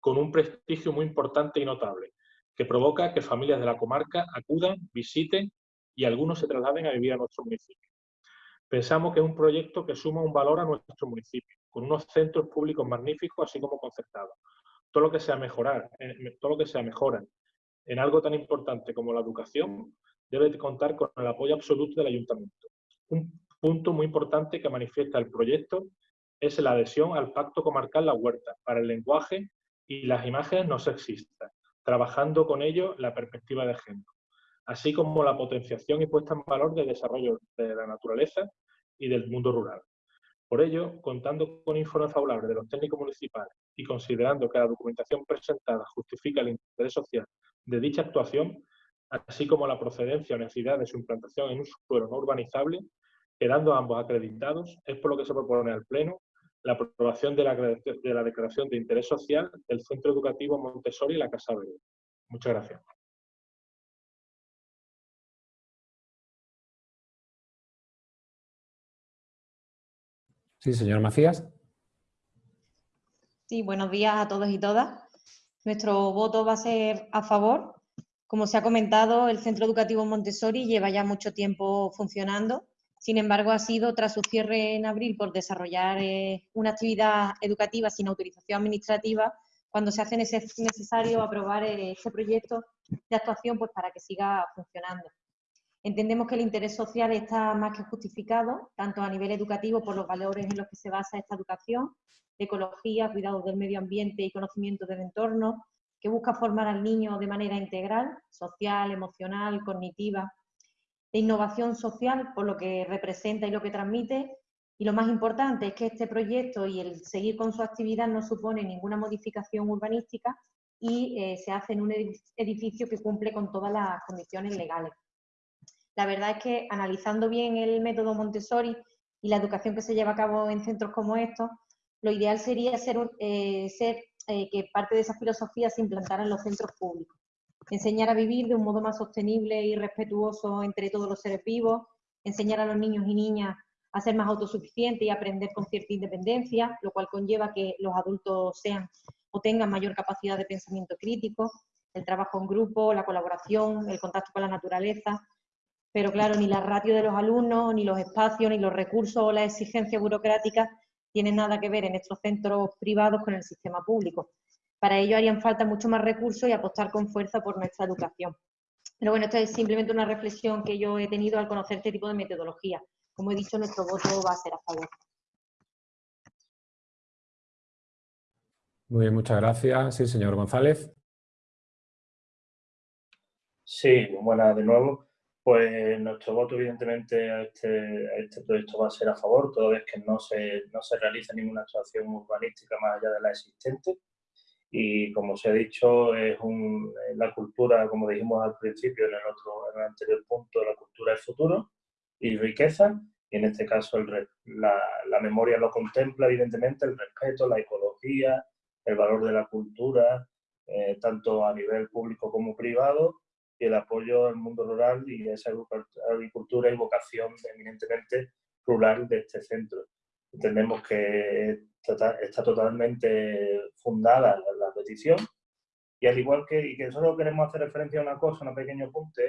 con un prestigio muy importante y notable, que provoca que familias de la comarca acudan, visiten y algunos se trasladen a vivir a nuestro municipio. Pensamos que es un proyecto que suma un valor a nuestro municipio, con unos centros públicos magníficos, así como concertados. Todo lo que sea mejorar, eh, todo lo que sea mejora en algo tan importante como la educación, debe contar con el apoyo absoluto del ayuntamiento. Un punto muy importante que manifiesta el proyecto es la adhesión al Pacto Comarcal La Huerta para el lenguaje y las imágenes no sexistas, trabajando con ello la perspectiva de género así como la potenciación y puesta en valor del desarrollo de la naturaleza y del mundo rural. Por ello, contando con informes favorables de los técnicos municipales y considerando que la documentación presentada justifica el interés social de dicha actuación, así como la procedencia o necesidad de su implantación en un suelo no urbanizable, quedando ambos acreditados, es por lo que se propone al Pleno la aprobación de la, de la Declaración de Interés Social del Centro Educativo Montessori y la Casa Verde. Muchas gracias. Sí, señor Macías. Sí, buenos días a todos y todas. Nuestro voto va a ser a favor. Como se ha comentado, el Centro Educativo Montessori lleva ya mucho tiempo funcionando. Sin embargo, ha sido tras su cierre en abril por desarrollar eh, una actividad educativa sin autorización administrativa cuando se hace necesario aprobar eh, este proyecto de actuación pues, para que siga funcionando. Entendemos que el interés social está más que justificado, tanto a nivel educativo por los valores en los que se basa esta educación, ecología, cuidado del medio ambiente y conocimiento del entorno, que busca formar al niño de manera integral, social, emocional, cognitiva, de innovación social por lo que representa y lo que transmite, y lo más importante es que este proyecto y el seguir con su actividad no supone ninguna modificación urbanística y eh, se hace en un edificio que cumple con todas las condiciones legales. La verdad es que analizando bien el método Montessori y la educación que se lleva a cabo en centros como estos, lo ideal sería ser, eh, eh, que parte de esa filosofía se implantara en los centros públicos. Enseñar a vivir de un modo más sostenible y respetuoso entre todos los seres vivos, enseñar a los niños y niñas a ser más autosuficientes y aprender con cierta independencia, lo cual conlleva que los adultos sean o tengan mayor capacidad de pensamiento crítico, el trabajo en grupo, la colaboración, el contacto con la naturaleza, pero claro, ni la ratio de los alumnos, ni los espacios, ni los recursos o las exigencias burocráticas tienen nada que ver en estos centros privados con el sistema público. Para ello harían falta mucho más recursos y apostar con fuerza por nuestra educación. Pero bueno, esto es simplemente una reflexión que yo he tenido al conocer este tipo de metodología. Como he dicho, nuestro voto va a ser a favor. Muy bien, muchas gracias. Sí, señor González. Sí, buenas de nuevo pues nuestro voto evidentemente a este, este proyecto va a ser a favor, toda vez que no se, no se realiza ninguna actuación urbanística más allá de la existente. Y como se ha dicho, es un, la cultura, como dijimos al principio en el, otro, en el anterior punto, la cultura es futuro y riqueza. Y en este caso el, la, la memoria lo contempla, evidentemente, el respeto, la ecología, el valor de la cultura, eh, tanto a nivel público como privado, y el apoyo al mundo rural y a esa agricultura y vocación eminentemente rural de este centro. Entendemos que está totalmente fundada la, petición y al igual que, y que solo queremos hacer referencia a una cosa, un pequeño punto,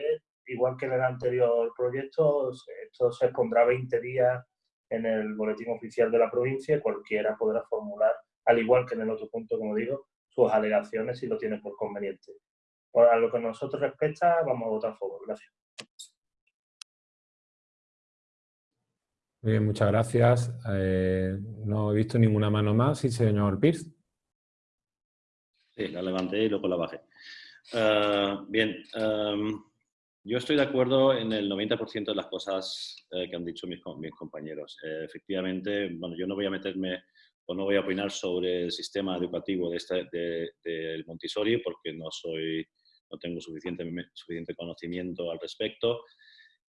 igual que en el anterior proyecto, esto se expondrá 20 días en el boletín oficial de la provincia y cualquiera podrá formular, al igual que en el otro punto, como digo, sus alegaciones si lo tiene por conveniente a lo que nosotros respecta, vamos a votar a favor. Gracias. Muy bien, muchas gracias. Eh, no he visto ninguna mano más. Sí, señor Pierce. Sí, la levanté y luego la bajé. Eh, bien, em, yo estoy de acuerdo en el 90% de las cosas eh, que han dicho mis, mis compañeros. efectivamente, bueno, yo no voy a meterme o no voy a opinar sobre el sistema educativo de este, del Montessori porque no soy no tengo suficiente, suficiente conocimiento al respecto.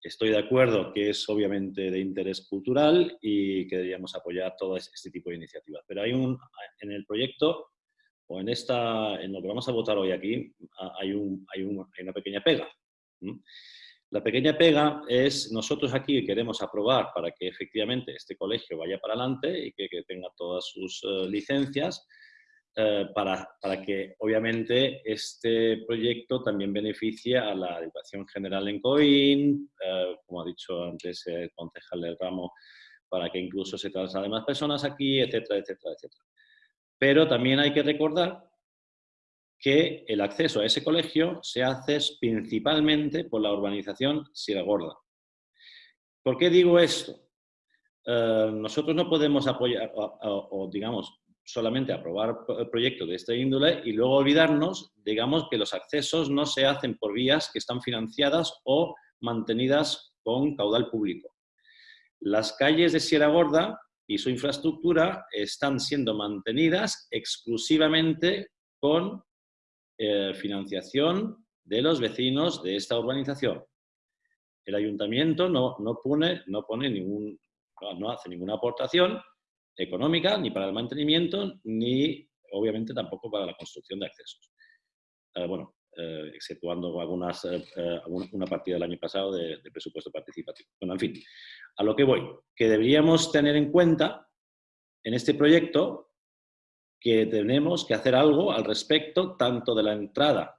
Estoy de acuerdo que es obviamente de interés cultural y que deberíamos apoyar todo este tipo de iniciativas. Pero hay un, en el proyecto o en, esta, en lo que vamos a votar hoy aquí hay, un, hay, una pequeña pega. La pequeña pega es nosotros aquí queremos aprobar para que efectivamente este colegio vaya para adelante y que, tenga todas sus eh, licencias, eh, para, para, que obviamente este proyecto también beneficie a la educación general en COIN, eh, como ha dicho antes el concejal del ramo, para que incluso se trasladen más personas aquí, etcétera, etcétera, etcétera. Pero también hay que recordar que el acceso a ese colegio se hace principalmente por la urbanización Sierra Gorda. ¿Por qué digo esto? Eh, nosotros no podemos apoyar, o, digamos, solamente aprobar proyectos de esta índole y luego olvidarnos, digamos, que los accesos no se hacen por vías que están financiadas o mantenidas con caudal público. Las calles de Sierra Gorda y su infraestructura están siendo mantenidas exclusivamente con eh, financiación de los vecinos de esta urbanización. El ayuntamiento no, no, pone, no, pone ningún, no, hace ninguna aportación económica ni para el mantenimiento ni obviamente tampoco para la construcción de accesos. Eh, bueno, eh, exceptuando algunas, una partida del año pasado de, de, presupuesto participativo. Bueno, en fin, a lo que voy, que deberíamos tener en cuenta en este proyecto que tenemos que hacer algo al respecto tanto de la entrada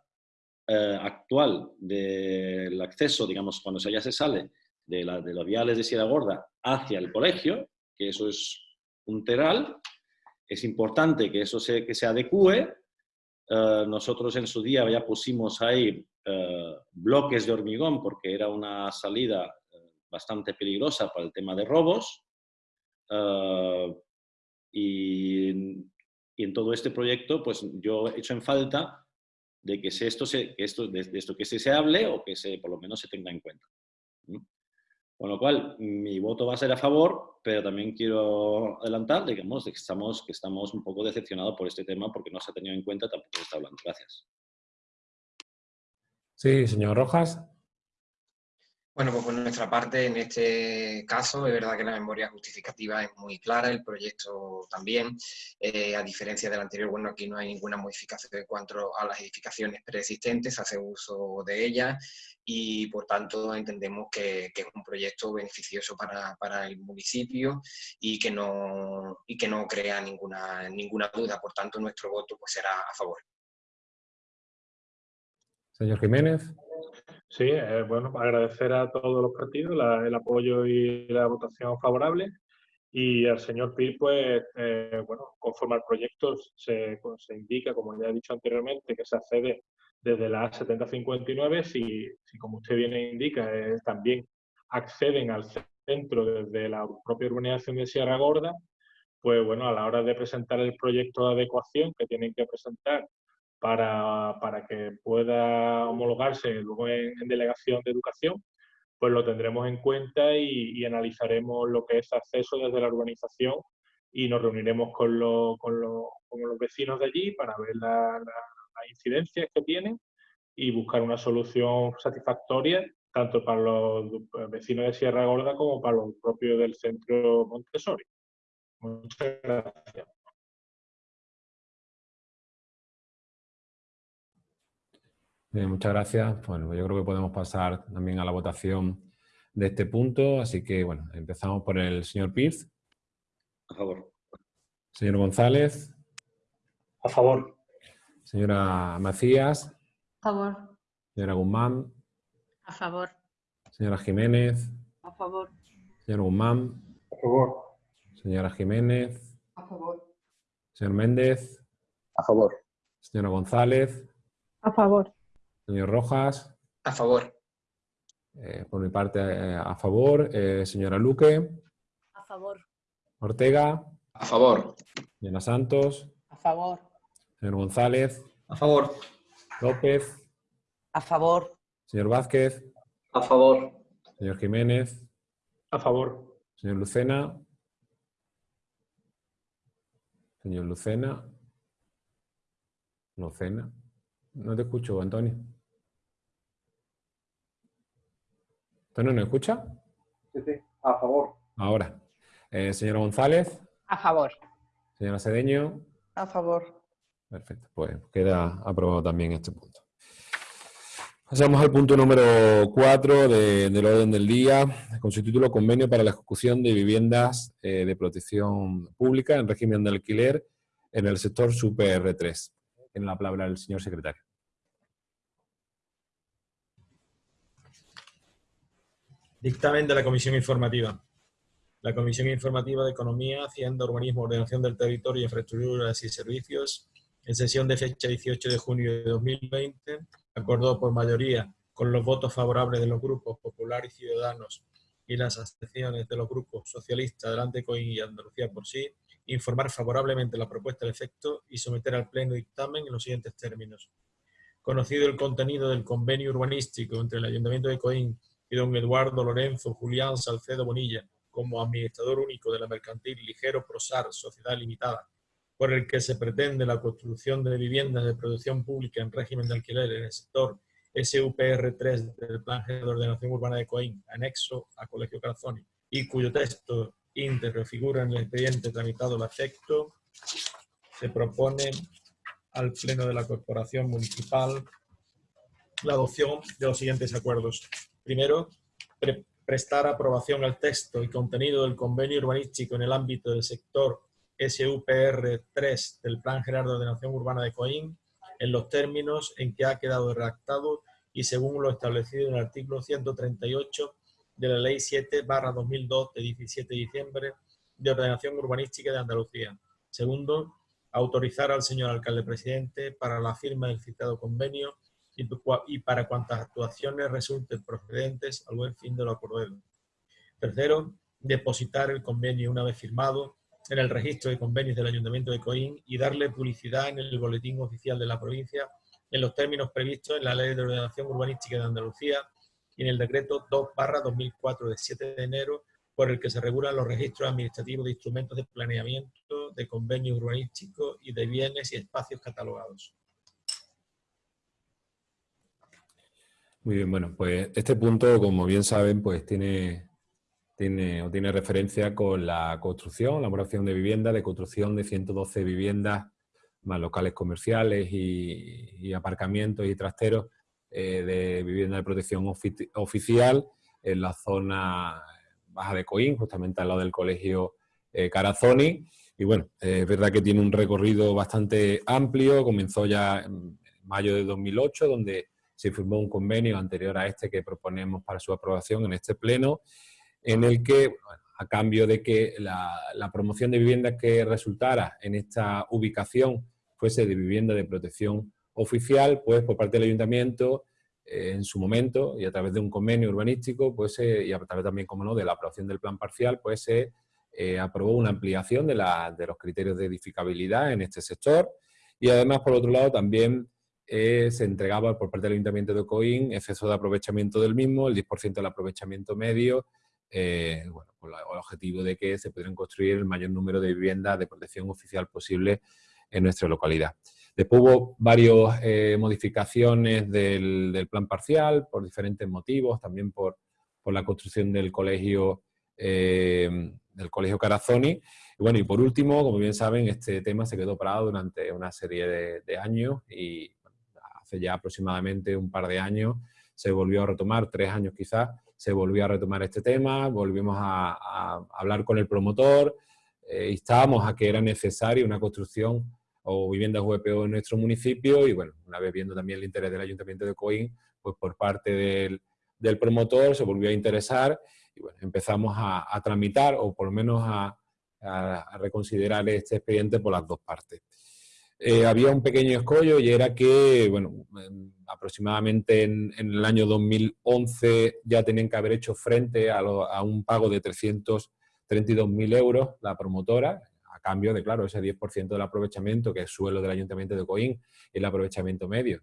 eh, actual del acceso, digamos, cuando ya se sale de, la, de los viales de Sierra Gorda hacia el colegio, que eso es un teral, es importante que eso se, que se adecue. Eh, nosotros en su día ya pusimos ahí eh, bloques de hormigón porque era una salida bastante peligrosa para el tema de robos. y y en todo este proyecto, pues yo he hecho en falta de que, esto, se, esto, de, esto que se, se hable o que se, por lo menos se tenga en cuenta. Con lo cual, mi voto va a ser a favor, pero también quiero adelantar, digamos, que estamos, que estamos un poco decepcionados por este tema porque no se ha tenido en cuenta, tampoco se está hablando. Gracias. Sí, señor Rojas. Bueno, pues por nuestra parte, en este caso, es verdad que la memoria justificativa es muy clara, el proyecto también. Eh, a diferencia del anterior, bueno, aquí no hay ninguna modificación en cuanto a las edificaciones preexistentes, hace uso de ellas y, por tanto, entendemos que, es un proyecto beneficioso para, el municipio y que no, y que no crea ninguna, ninguna duda. Por tanto, nuestro voto pues, será a favor. Señor Jiménez. Sí, eh, bueno, agradecer a todos los partidos el apoyo y la votación favorable. Y al señor Pil, pues, eh, bueno, conforme al proyecto se, pues, se, indica, como ya he dicho anteriormente, que se accede desde la A7059, si, si como usted bien indica, eh, también acceden al centro desde la propia urbanización de Sierra Gorda, pues bueno, a la hora de presentar el proyecto de adecuación que tienen que presentar para, para que pueda homologarse luego en, delegación de educación, pues lo tendremos en cuenta y, analizaremos lo que es acceso desde la urbanización y nos reuniremos con, con, con los vecinos de allí para ver las incidencias que tienen y buscar una solución satisfactoria tanto para los vecinos de Sierra Gorda como para los propios del centro Montessori. Muchas gracias. Muchas gracias. Bueno, yo creo que podemos pasar también a la votación de este punto. Así que, bueno, empezamos por el señor Pierce. A favor. Señor González. A favor. Señora Macías. A favor. Señora Guzmán. A favor. Señora Jiménez. A favor. Señor Guzmán. A favor. Señora Jiménez. A favor. Señor Méndez. A favor. Señora González. A favor. Señor Rojas. A favor. Eh, por mi parte, eh, a favor. Eh, señora Luque. A favor. Ortega. A favor. Señora Santos. A favor. Señor González. A favor. López. A favor. Señor Vázquez. A favor. Señor Jiménez. A favor. Señor Lucena. Señor Lucena. Lucena. No te escucho, Antonio. ¿Antonio no escucha? Sí, sí, a favor. Ahora. Eh, señora González. A favor. Señora Cedeño. A favor. Perfecto, pues queda aprobado también este punto. Pasamos al punto número 4 del orden del día, con su título Convenio para la ejecución de viviendas eh, de protección pública en régimen de alquiler en el sector Super 3. Tiene la palabra el señor secretario. Dictamen de la Comisión Informativa. La Comisión Informativa de Economía, Hacienda, Urbanismo, Ordenación del Territorio, Infraestructuras y Servicios, en sesión de fecha 18 de junio de 2020, acordó por mayoría, con los votos favorables de los grupos Popular y Ciudadanos y las abstenciones de los grupos Socialista, Adelante Coín y Andalucía por sí, informar favorablemente la propuesta de efecto y someter al Pleno dictamen en los siguientes términos. Conocido el contenido del convenio urbanístico entre el Ayuntamiento de Coín y don Eduardo Lorenzo Julián Salcedo Bonilla como administrador único de la mercantil Ligero Prosar Sociedad Limitada, por el que se pretende la construcción de viviendas de producción pública en régimen de alquiler en el sector SUPR3 del Plan de Ordenación Urbana de Coín, anexo a Colegio Carazoni, y cuyo texto íntegro figura en el expediente tramitado al efecto, se propone al Pleno de la Corporación Municipal la adopción de los siguientes acuerdos. Primero, prestar aprobación al texto y contenido del convenio urbanístico en el ámbito del sector SUPR3 del Plan General de Ordenación Urbana de Coín en los términos en que ha quedado redactado y según lo establecido en el artículo 138 de la Ley 7 2002 de 17 de diciembre de Ordenación Urbanística de Andalucía. Segundo, autorizar al señor alcalde presidente para la firma del citado convenio y para cuantas actuaciones resulten procedentes al buen fin de lo acordado. Tercero, depositar el convenio una vez firmado en el registro de convenios del Ayuntamiento de Coín y darle publicidad en el boletín oficial de la provincia en los términos previstos en la Ley de Ordenación Urbanística de Andalucía y en el decreto 2 2004 de 7 de enero por el que se regulan los registros administrativos de instrumentos de planeamiento, de convenios urbanísticos y de bienes y espacios catalogados. Muy bien, bueno, pues este punto, como bien saben, pues tiene, tiene, o tiene referencia con la construcción, la elaboración de viviendas, de construcción de 112 viviendas más locales comerciales y aparcamientos y trasteros eh, de vivienda de protección oficial en la zona baja de Coín, justamente al lado del colegio eh, Carazoni. Y bueno, es verdad que tiene un recorrido bastante amplio, comenzó ya en mayo de 2008, donde se firmó un convenio anterior a este que proponemos para su aprobación en este pleno, en el que, a cambio de que la, promoción de viviendas que resultara en esta ubicación fuese de vivienda de protección oficial, pues por parte del ayuntamiento, eh, en su momento, y a través de un convenio urbanístico, pues y a través también, como no, de la aprobación del plan parcial, pues se eh, aprobó una ampliación de, la, de, los criterios de edificabilidad en este sector. Y además, por otro lado, también eh, se entregaba por parte del Ayuntamiento de Coín exceso de aprovechamiento del mismo, el 10% del aprovechamiento medio, bueno, con el objetivo de que se pudieran construir el mayor número de viviendas de protección oficial posible en nuestra localidad. Después hubo varias eh, modificaciones del, plan parcial por diferentes motivos, también por, la construcción del colegio, eh, del colegio Carazoni. Y bueno, y por último, como bien saben, este tema se quedó parado durante una serie de, años y hace ya aproximadamente un par de años se volvió a retomar, tres años quizás, se volvió a retomar este tema, volvimos a, hablar con el promotor, eh, instábamos a que era necesaria una construcción o viviendas VPO en nuestro municipio y bueno, una vez viendo también el interés del Ayuntamiento de Coín, pues por parte del, promotor se volvió a interesar y bueno, empezamos a, tramitar o por lo menos a, reconsiderar este expediente por las dos partes. Eh, había un pequeño escollo y era que, bueno, aproximadamente en, en, el año 2011 ya tenían que haber hecho frente a, a un pago de 332.000 euros la promotora, cambio de, claro, ese 10% del aprovechamiento, que es suelo del Ayuntamiento de Coín, el aprovechamiento medio,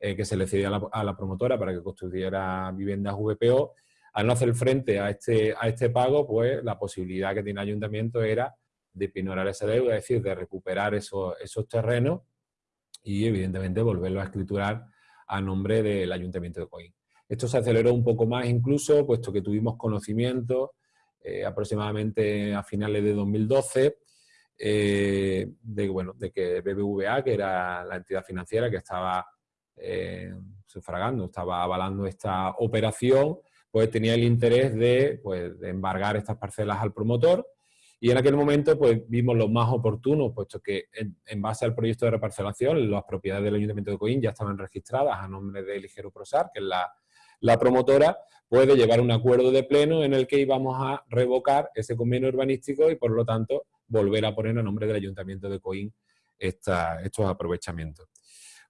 eh, que se le cedía a la, promotora para que construyera viviendas VPO, al no hacer frente a este, a este pago, pues la posibilidad que tiene el Ayuntamiento era de pinorar esa deuda, es decir, de recuperar esos, esos terrenos y evidentemente volverlo a escriturar a nombre del Ayuntamiento de Coín. Esto se aceleró un poco más incluso, puesto que tuvimos conocimiento eh, aproximadamente a finales de 2012 eh, de, bueno, de que BBVA, que era la entidad financiera que estaba eh, sufragando, estaba avalando esta operación, pues tenía el interés de, pues, de embargar estas parcelas al promotor Y en aquel momento pues vimos lo más oportuno, puesto que en, base al proyecto de reparcelación, las propiedades del Ayuntamiento de Coín ya estaban registradas a nombre de Ligero Prosar, que es la, la promotora, puede llevar un acuerdo de pleno en el que íbamos a revocar ese convenio urbanístico y por lo tanto volver a poner a nombre del Ayuntamiento de Coín estos aprovechamientos.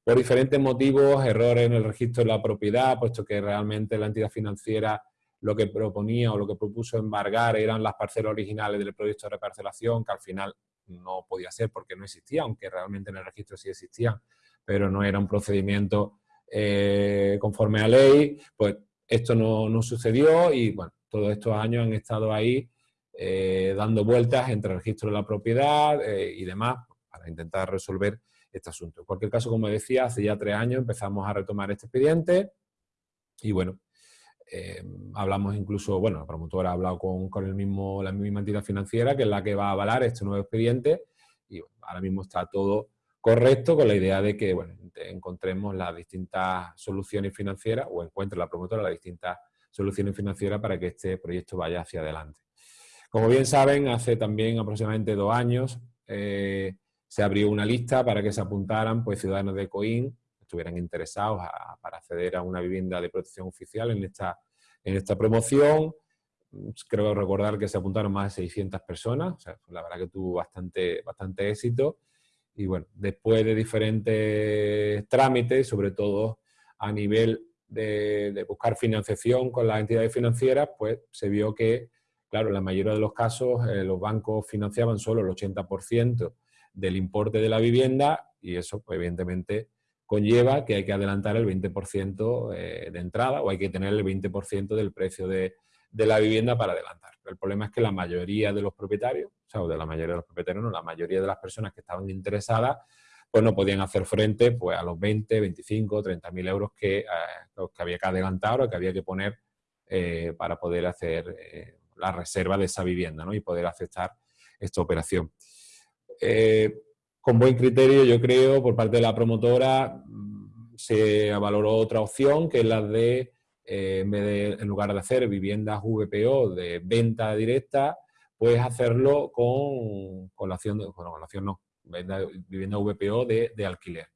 Por diferentes motivos, errores en el registro de la propiedad, puesto que realmente la entidad financiera lo que proponía o lo que propuso embargar eran las parcelas originales del proyecto de reparcelación, que al final no podía ser porque no existía, aunque realmente en el registro sí existían, pero no era un procedimiento eh, conforme a ley, pues esto no, sucedió y bueno, todos estos años han estado ahí eh, dando vueltas entre el registro de la propiedad eh, y demás para intentar resolver este asunto. En cualquier caso, como decía, hace ya tres años empezamos a retomar este expediente y bueno, eh, hablamos incluso, bueno, la promotora ha hablado con, el mismo, la misma entidad financiera que es la que va a avalar este nuevo expediente y ahora mismo está todo correcto con la idea de que bueno, encontremos las distintas soluciones financieras o encuentre la promotora las distintas soluciones financieras para que este proyecto vaya hacia adelante. Como bien saben, hace también aproximadamente dos años eh, se abrió una lista para que se apuntaran pues, ciudadanos de Coín estuvieran interesados para acceder a una vivienda de protección oficial en esta, en esta promoción. Creo recordar que se apuntaron más de 600 personas, o sea, la verdad que tuvo bastante, bastante éxito. Y bueno, después de diferentes trámites, sobre todo a nivel de, buscar financiación con las entidades financieras, pues se vio que, claro, en la mayoría de los casos eh, los bancos financiaban solo el 80% del importe de la vivienda y eso, pues, evidentemente, conlleva que hay que adelantar el 20% eh, de entrada o hay que tener el 20% del precio de, la vivienda para adelantar. El problema es que la mayoría de los propietarios, o sea, de la mayoría de los propietarios, no, la mayoría de las personas que estaban interesadas, pues no podían hacer frente pues, a los 20, 25, 30 mil euros que, eh, que había que adelantar o que había que poner eh, para poder hacer la reserva de esa vivienda ¿no? y poder aceptar esta operación con buen criterio, yo creo, por parte de la promotora, mm, se valoró otra opción, que es la de, eh, en, lugar de hacer viviendas VPO de venta directa, pues hacerlo con, con la con la no, vivienda VPO de, de, alquiler.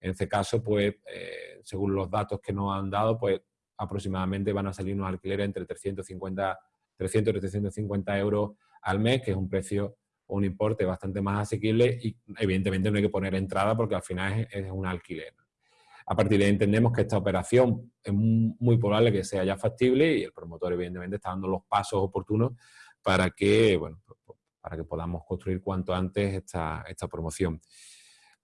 En este caso, pues, eh, según los datos que nos han dado, pues aproximadamente van a salir unos alquileres entre 350, 300 y 350 euros al mes, que es un precio un importe bastante más asequible y evidentemente no hay que poner entrada porque al final es, un alquiler. A partir de ahí entendemos que esta operación es muy probable que sea ya factible y el promotor evidentemente está dando los pasos oportunos para que, bueno, para que podamos construir cuanto antes esta, esta promoción.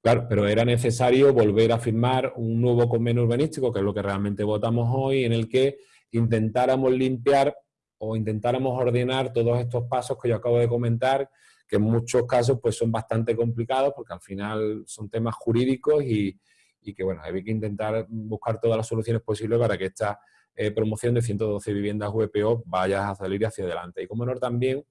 Claro, pero era necesario volver a firmar un nuevo convenio urbanístico, que es lo que realmente votamos hoy, en el que intentáramos limpiar o intentáramos ordenar todos estos pasos que yo acabo de comentar, que en muchos casos pues, son bastante complicados porque al final son temas jurídicos y, y que bueno, hay que intentar buscar todas las soluciones posibles para que esta eh, promoción de 112 viviendas VPO vaya a salir hacia adelante. Y como no también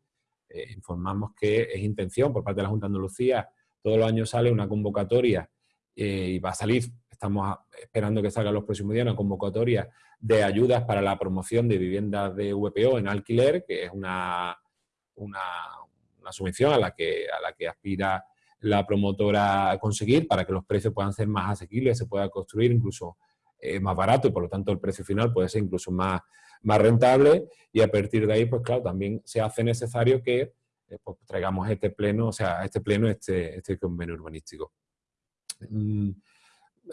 eh, informamos que es intención por parte de la Junta de Andalucía, todos los años sale una convocatoria eh, y va a salir, estamos esperando que salga los próximos días, una convocatoria de ayudas para la promoción de viviendas de VPO en alquiler, que es una, una, una subvención a la, que, a la que aspira la promotora a conseguir para que los precios puedan ser más asequibles, se pueda construir incluso eh, más barato y por lo tanto el precio final puede ser incluso más, más rentable y a partir de ahí, pues claro, también se hace necesario que eh, pues, traigamos este pleno, o sea, este pleno, este, este convenio urbanístico. Mm,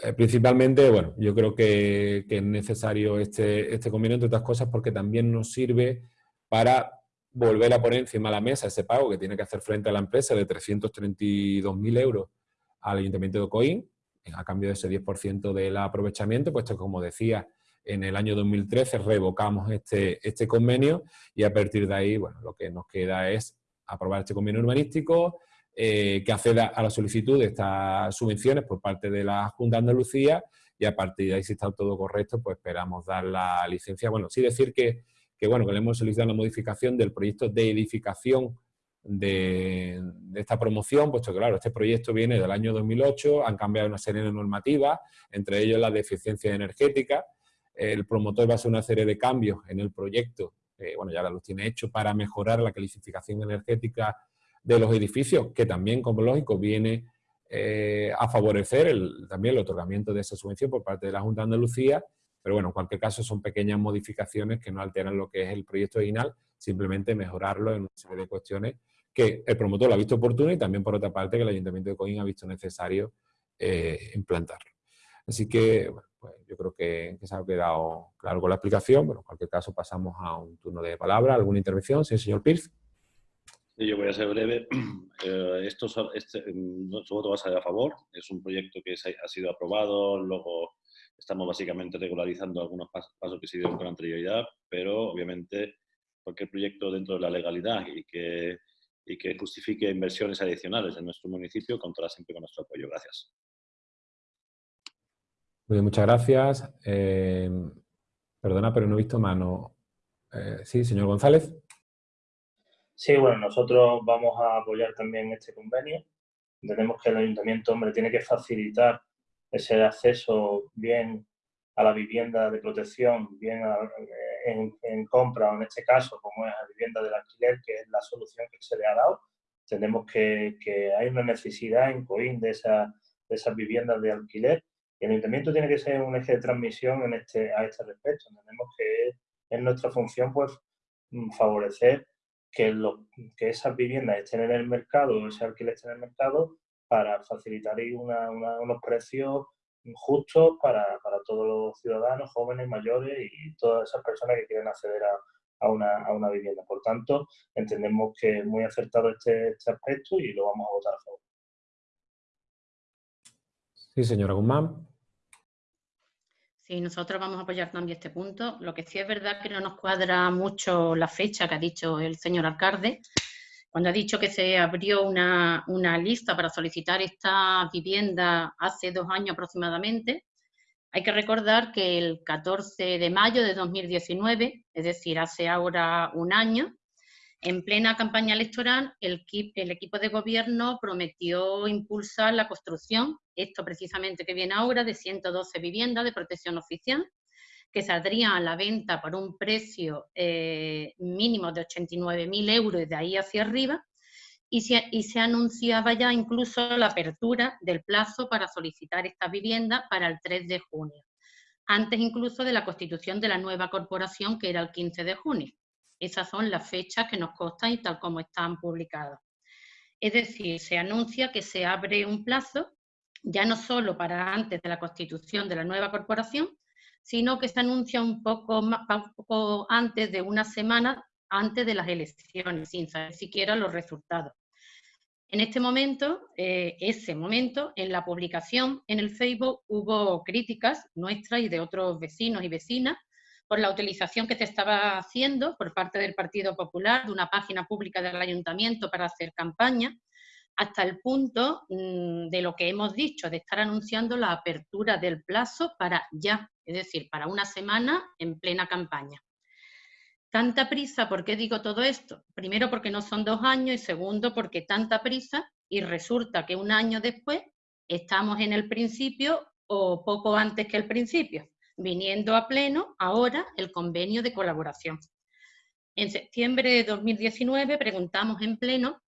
eh, principalmente, bueno, yo creo que, que, es necesario este, este convenio, entre otras cosas, porque también nos sirve para volver a poner encima la mesa ese pago que tiene que hacer frente a la empresa de 332.000 euros al Ayuntamiento de Coín, a cambio de ese 10% del aprovechamiento, puesto que, como decía, en el año 2013 revocamos este, este convenio y a partir de ahí, bueno, lo que nos queda es aprobar este convenio urbanístico, eh, que acceda a la solicitud de estas subvenciones por parte de la Junta de Andalucía y a partir de ahí, si está todo correcto, pues esperamos dar la licencia. Bueno, sí decir que que bueno, que le hemos solicitado la modificación del proyecto de edificación de, esta promoción, puesto que claro, este proyecto viene del año 2008, han cambiado una serie de normativas, entre ellos la de eficiencia energética, el promotor va a hacer una serie de cambios en el proyecto, bueno, ya los tiene hecho para mejorar la calificación energética de los edificios, que también, como lógico, viene eh, a favorecer también el otorgamiento de esa subvención por parte de la Junta de Andalucía, pero bueno, en cualquier caso son pequeñas modificaciones que no alteran lo que es el proyecto original, simplemente mejorarlo en una serie de cuestiones que el promotor lo ha visto oportuno y también por otra parte que el Ayuntamiento de Coín ha visto necesario eh, implantarlo. Así que pues yo creo que, se ha quedado claro con la explicación, pero en cualquier caso pasamos a un turno de palabra. ¿Alguna intervención? Sí, señor Pierce. Yo voy a ser breve. Eh, esto, este, nuestro voto va a ser a favor. Es un proyecto que ha sido aprobado, luego estamos básicamente regularizando algunos pasos que se dieron con anterioridad, pero obviamente cualquier proyecto dentro de la legalidad y que, y que justifique inversiones adicionales en nuestro municipio contará siempre con nuestro apoyo. Gracias. Muy bien, muchas gracias. Eh, perdona, pero no he visto mano. Eh, sí, señor González. Sí, bueno, nosotros vamos a apoyar también este convenio. Entendemos que el ayuntamiento, hombre, tiene que facilitar ese acceso bien a la vivienda de protección, bien en, compra, o en este caso, como es la vivienda del alquiler, que es la solución que se le ha dado. Entendemos que, hay una necesidad en COIN de, esa, de esas viviendas de alquiler y el ayuntamiento tiene que ser un eje de transmisión en este, a este respecto. Entendemos que es, nuestra función pues, mm, favorecer que, lo, que esas viviendas estén en el mercado, ese alquiler esté en el mercado, para facilitar unos precios justos para, todos los ciudadanos, jóvenes, mayores y todas esas personas que quieren acceder a, una, vivienda. Por tanto, entendemos que es muy acertado este, este, aspecto y lo vamos a votar a favor. Sí, señora Guzmán. Sí, nosotros vamos a apoyar también este punto. Lo que sí es verdad que no nos cuadra mucho la fecha que ha dicho el señor alcalde, cuando ha dicho que se abrió una, lista para solicitar esta vivienda hace dos años aproximadamente, hay que recordar que el 14 de mayo de 2019, es decir, hace ahora un año, en plena campaña electoral, el, equipo de gobierno prometió impulsar la construcción, esto precisamente que viene ahora, de 112 viviendas de protección oficial, que saldrían a la venta por un precio eh, mínimo de 89.000 euros y de ahí hacia arriba, y se, anunciaba ya incluso la apertura del plazo para solicitar esta vivienda para el 3 de junio, antes incluso de la constitución de la nueva corporación, que era el 15 de junio. Esas son las fechas que nos constan y tal como están publicadas. Es decir, se anuncia que se abre un plazo, ya no solo para antes de la constitución de la nueva corporación, sino que se anuncia un poco, más, poco antes de una semana antes de las elecciones, sin saber siquiera los resultados. En este momento, eh, ese momento, en la publicación en el Facebook hubo críticas nuestras y de otros vecinos y vecinas por la utilización que se estaba haciendo por parte del Partido Popular de una página pública del ayuntamiento para hacer campaña, hasta el punto mm, de lo que hemos dicho, de estar anunciando la apertura del plazo para ya, es decir, para una semana en plena campaña. Tanta prisa, ¿por qué digo todo esto? Primero porque no son dos años y segundo porque tanta prisa y resulta que un año después estamos en el principio o poco antes que el principio viniendo a pleno ahora el convenio de colaboración. En septiembre de 2019 preguntamos en pleno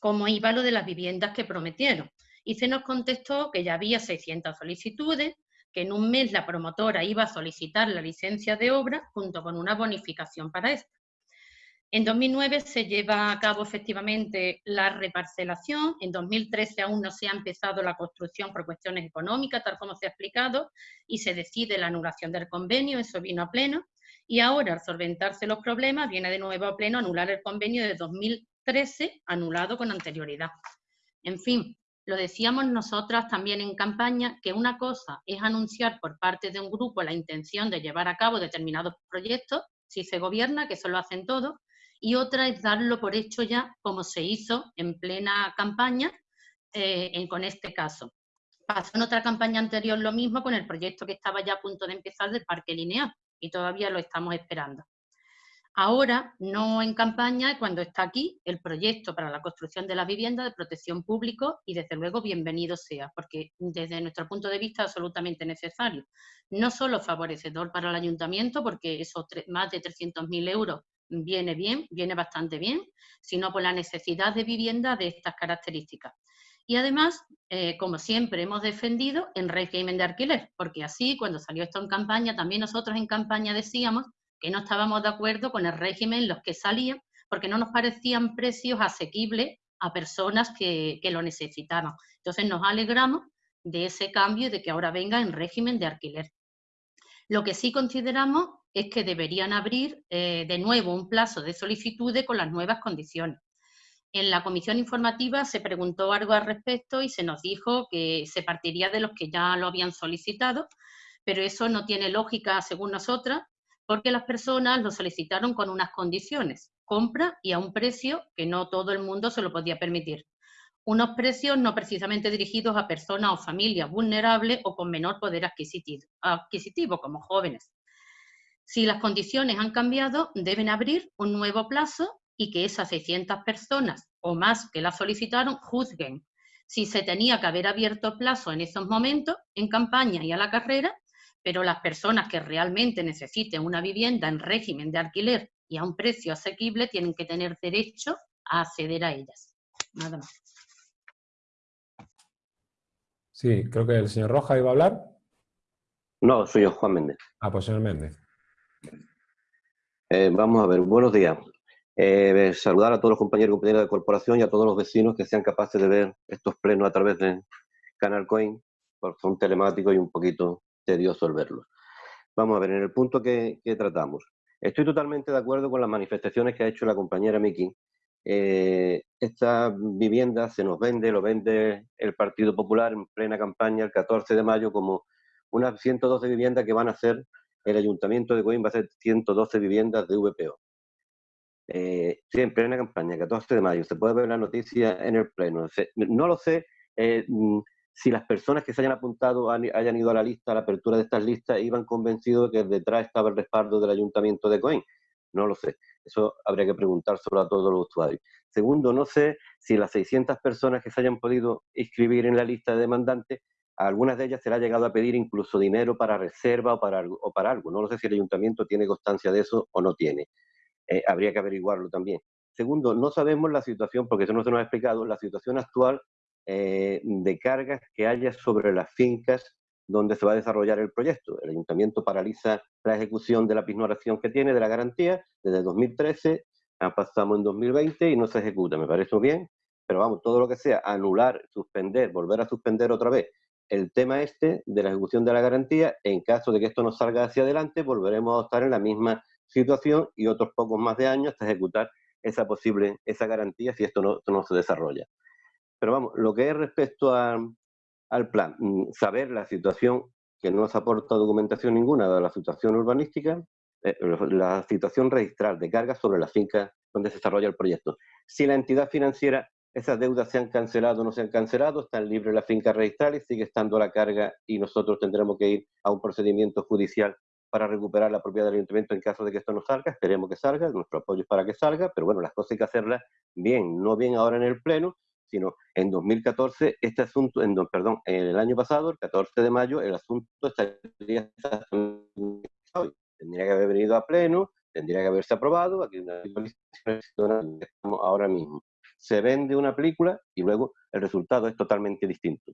cómo iba lo de las viviendas que prometieron y se nos contestó que ya había 600 solicitudes, que en un mes la promotora iba a solicitar la licencia de obra junto con una bonificación para esto. En 2009 se lleva a cabo efectivamente la reparcelación, en 2013 aún no se ha empezado la construcción por cuestiones económicas, tal como se ha explicado, y se decide la anulación del convenio, eso vino a pleno, y ahora al solventarse los problemas viene de nuevo a pleno anular el convenio de 2013, anulado con anterioridad. En fin, lo decíamos nosotras también en campaña, que una cosa es anunciar por parte de un grupo la intención de llevar a cabo determinados proyectos, si se gobierna, que eso lo hacen todos, y otra es darlo por hecho ya, como se hizo en plena campaña eh, con este caso. Pasó en otra campaña anterior lo mismo con el proyecto que estaba ya a punto de empezar del parque lineal y todavía lo estamos esperando. Ahora, no en campaña, cuando está aquí el proyecto para la construcción de la vivienda de protección público y desde luego bienvenido sea, porque desde nuestro punto de vista absolutamente necesario. No solo favorecedor para el ayuntamiento, porque esos más de 300.000 euros viene bien, viene bastante bien, sino por la necesidad de vivienda de estas características. Y además, eh, como siempre hemos defendido, en régimen de alquiler, porque así cuando salió esto en campaña, también nosotros en campaña decíamos que no estábamos de acuerdo con el régimen en los que salían, porque no nos parecían precios asequibles a personas que, que lo necesitaban. Entonces nos alegramos de ese cambio y de que ahora venga en régimen de alquiler. Lo que sí consideramos es que deberían abrir eh, de nuevo un plazo de solicitudes con las nuevas condiciones. En la comisión informativa se preguntó algo al respecto y se nos dijo que se partiría de los que ya lo habían solicitado, pero eso no tiene lógica según nosotras, porque las personas lo solicitaron con unas condiciones, compra y a un precio que no todo el mundo se lo podía permitir. Unos precios no precisamente dirigidos a personas o familias vulnerables o con menor poder adquisitivo, adquisitivo como jóvenes. Si las condiciones han cambiado, deben abrir un nuevo plazo y que esas 600 personas o más que la solicitaron juzguen si se tenía que haber abierto plazo en esos momentos, en campaña y a la carrera, pero las personas que realmente necesiten una vivienda en régimen de alquiler y a un precio asequible tienen que tener derecho a acceder a ellas. Nada más. Sí, creo que el señor Roja iba a hablar. No, soy yo, Juan Méndez. Ah, pues señor Méndez. Eh, vamos a ver, buenos días. Eh, saludar a todos los compañeros y compañeras de corporación y a todos los vecinos que sean capaces de ver estos plenos a través de Canal Coin, porque son telemáticos y un poquito tedioso el verlos. Vamos a ver, en el punto que, tratamos. Estoy totalmente de acuerdo con las manifestaciones que ha hecho la compañera Miki. Eh, esta vivienda se nos vende, lo vende el Partido Popular en plena campaña el 14 de mayo como unas 112 viviendas que van a ser, el Ayuntamiento de Coim va a ser 112 viviendas de VPO. Eh, sí, en plena campaña, 14 de mayo, se puede ver la noticia en el Pleno. no lo sé eh, mm, si las personas que se hayan apuntado hayan ido a la lista, a la apertura de estas listas, iban convencidos de que detrás estaba el respaldo del Ayuntamiento de Coim. No lo sé. Eso habría que preguntárselo a todos los usuarios. Segundo, no sé si las 600 personas que se hayan podido inscribir en la lista de demandantes, a algunas de ellas se le ha llegado a pedir incluso dinero para reserva o para, o para algo. No lo sé si el ayuntamiento tiene constancia de eso o no tiene. Eh, habría que averiguarlo también. Segundo, no sabemos la situación, porque eso no se nos ha explicado, la situación actual eh, de cargas que haya sobre las fincas donde se va a desarrollar el proyecto. El ayuntamiento paraliza la ejecución de la pignoración que tiene de la garantía desde 2013, pasamos en 2020 y no se ejecuta. Me parece bien, pero vamos, todo lo que sea anular, suspender, volver a suspender otra vez el tema este de la ejecución de la garantía, en caso de que esto no salga hacia adelante, volveremos a estar en la misma situación y otros pocos más de años hasta ejecutar esa posible, esa garantía si esto no, no se desarrolla. Pero vamos, lo que es respecto al plan, mm, saber la situación que no se aporta documentación ninguna de la situación urbanística, eh, la situación registral de cargas sobre la finca donde se desarrolla el proyecto. Si la entidad financiera, esas deudas se han cancelado o no se han cancelado, están libres la finca registral y sigue estando la carga y nosotros tendremos que ir a un procedimiento judicial para recuperar la propiedad del ayuntamiento en caso de que esto no salga. Esperemos que salga, nuestro apoyo es para que salga, pero bueno, las cosas hay que hacerlas bien, no bien ahora en el Pleno, sino en 2014, este asunto, en, perdón, el año pasado, el 14 de mayo, el asunto estaría hoy. Tendría que haber venido a Pleno, tendría que haberse aprobado, aquí estamos ahora mismo. Se vende una película y luego el resultado es totalmente distinto.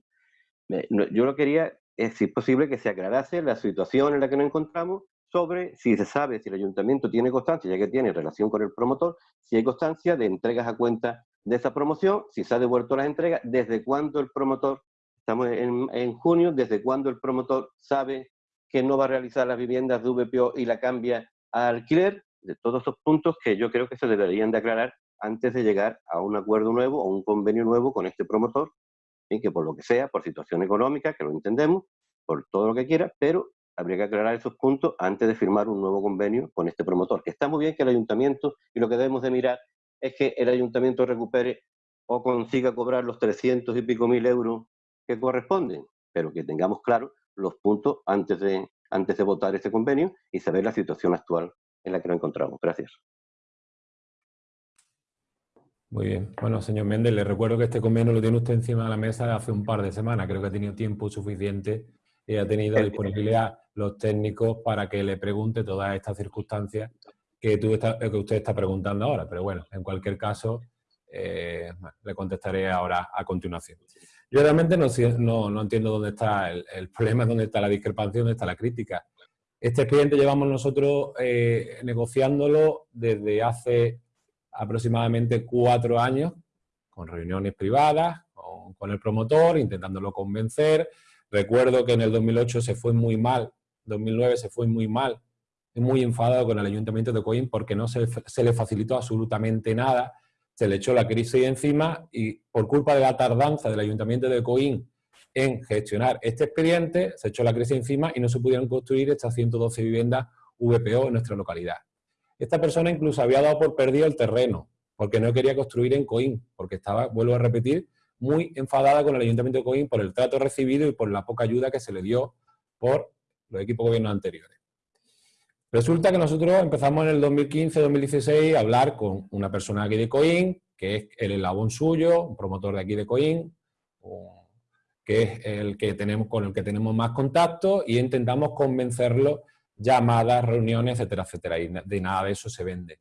Yo lo quería si es posible, que se aclarase la situación en la que nos encontramos sobre si se sabe si el ayuntamiento tiene constancia, ya que tiene relación con el promotor, si hay constancia de entregas a cuenta de esa promoción, si se ha devuelto las entregas, desde cuándo el promotor, estamos en, en junio, desde cuándo el promotor sabe que no va a realizar las viviendas de VPO y la cambia a alquiler, de todos esos puntos que yo creo que se deberían de aclarar antes de llegar a un acuerdo nuevo o un convenio nuevo con este promotor que por lo que sea, por situación económica, que lo entendemos, por todo lo que quiera, pero habría que aclarar esos puntos antes de firmar un nuevo convenio con este promotor. Que está muy bien que el ayuntamiento, y lo que debemos de mirar es que el ayuntamiento recupere o consiga cobrar los 300 y pico mil euros que corresponden, pero que tengamos claro los puntos antes de, antes de votar este convenio y saber la situación actual en la que nos encontramos. Gracias. Muy bien. Bueno, señor Méndez, le recuerdo que este convenio lo tiene usted encima de la mesa hace un par de semanas. Creo que ha tenido tiempo suficiente y ha tenido disponibilidad los técnicos para que le pregunte todas estas circunstancias que, tú que usted está preguntando ahora, pero bueno, en cualquier caso, eh, le contestaré ahora a continuación. Yo realmente no, no, entiendo dónde está el, problema, dónde está la discrepancia, dónde está la crítica. Este expediente llevamos nosotros eh, negociándolo desde hace aproximadamente cuatro años, con reuniones privadas, con, con, el promotor, intentándolo convencer. Recuerdo que en el 2008 se fue muy mal, 2009 se fue muy mal, muy enfadado con el Ayuntamiento de Coín porque no se, se le facilitó absolutamente nada, se le echó la crisis encima y por culpa de la tardanza del Ayuntamiento de Coín en gestionar este expediente, se echó la crisis encima y no se pudieron construir estas 112 viviendas VPO en nuestra localidad. Esta persona incluso había dado por perdido el terreno, porque no quería construir en Coín, porque estaba, vuelvo a repetir, muy enfadada con el Ayuntamiento de Coín por el trato recibido y por la poca ayuda que se le dio por los equipos de gobierno anteriores. Resulta que nosotros empezamos en el 2015-2016 a hablar con una persona aquí de Coín, que es el eslabón suyo, un promotor de aquí de Coín, que es el que tenemos, con el que tenemos más contacto, y intentamos convencerlo, llamadas, reuniones, etcétera, etcétera, y de nada de eso se vende.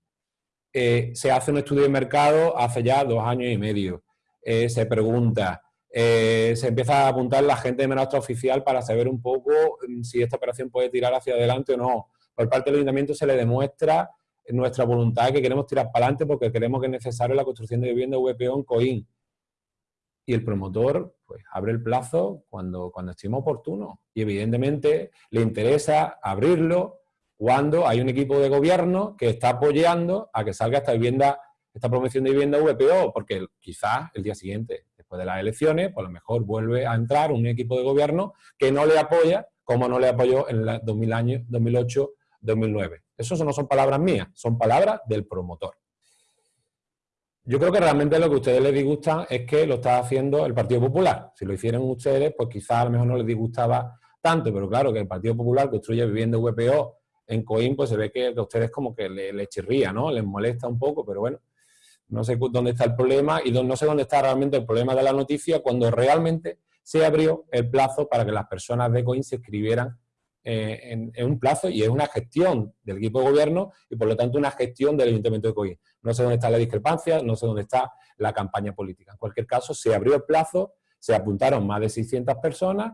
Eh, se hace un estudio de mercado hace ya dos años y medio. Eh, se pregunta, eh, se empieza a apuntar la gente de menos oficial para saber un poco mm, si esta operación puede tirar hacia adelante o no por parte del ayuntamiento se le demuestra nuestra voluntad que queremos tirar para adelante porque creemos que es necesario la construcción de vivienda VPO en COIN. Y el promotor pues, abre el plazo cuando, cuando estime oportuno. Y evidentemente le interesa abrirlo cuando hay un equipo de gobierno que está apoyando a que salga esta vivienda, esta promoción de vivienda VPO, porque quizás el día siguiente, después de las elecciones, pues a lo mejor vuelve a entrar un equipo de gobierno que no le apoya, como no le apoyó en el 2008 2009. Eso no son palabras mías, son palabras del promotor. Yo creo que realmente lo que a ustedes les disgusta es que lo está haciendo el Partido Popular. Si lo hicieran ustedes, pues quizás a lo mejor no les disgustaba tanto, pero claro que el Partido Popular construye vivienda VPO en Coim, pues se ve que a ustedes como que les, chirría, ¿no? Les molesta un poco, pero bueno, no sé dónde está el problema y no sé dónde está realmente el problema de la noticia cuando realmente se abrió el plazo para que las personas de Coim se escribieran eh, en, un plazo y es una gestión del equipo de gobierno y por lo tanto una gestión del Ayuntamiento de Coín. No sé dónde está la discrepancia, no sé dónde está la campaña política. En cualquier caso, se abrió el plazo, se apuntaron más de 600 personas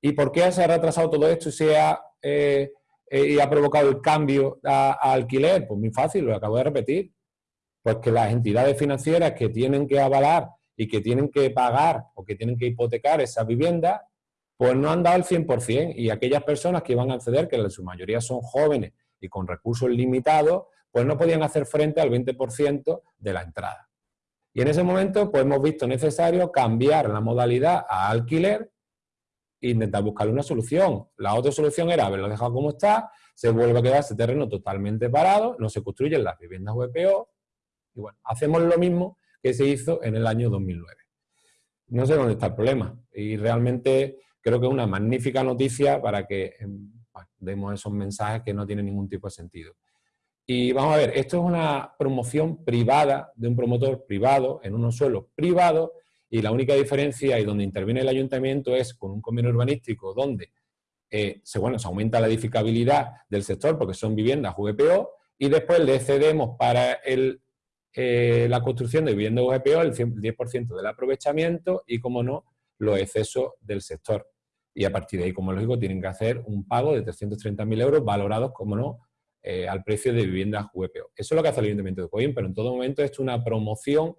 y ¿por qué se ha retrasado todo esto y se ha, eh, eh, y ha provocado el cambio a, alquiler? Pues muy fácil, lo acabo de repetir. Pues que las entidades financieras que tienen que avalar y que tienen que pagar o que tienen que hipotecar esa vivienda pues no han dado el 100% y aquellas personas que iban a acceder, que en su mayoría son jóvenes y con recursos limitados, pues no podían hacer frente al 20% de la entrada. Y en ese momento pues hemos visto necesario cambiar la modalidad a alquiler e intentar buscar una solución. La otra solución era haberlo dejado como está, se vuelve a quedar ese terreno totalmente parado, no se construyen las viviendas VPO, y bueno, hacemos lo mismo que se hizo en el año 2009. No sé dónde está el problema. Y realmente creo que es una magnífica noticia para que em, demos esos mensajes que no tienen ningún tipo de sentido. Y vamos a ver, esto es una promoción privada de un promotor privado en unos suelos privados y la única diferencia y donde interviene el ayuntamiento es con un convenio urbanístico donde eh, se, bueno, se aumenta la edificabilidad del sector porque son viviendas VPO y después le cedemos para el, eh, la construcción de viviendas VPO el 10% del aprovechamiento y, como no, los excesos del sector y a partir de ahí, como lógico, tienen que hacer un pago de 330.000 euros valorados, como no, eh, al precio de viviendas VPO. Eso es lo que hace el Ayuntamiento de Coín, pero en todo momento es una promoción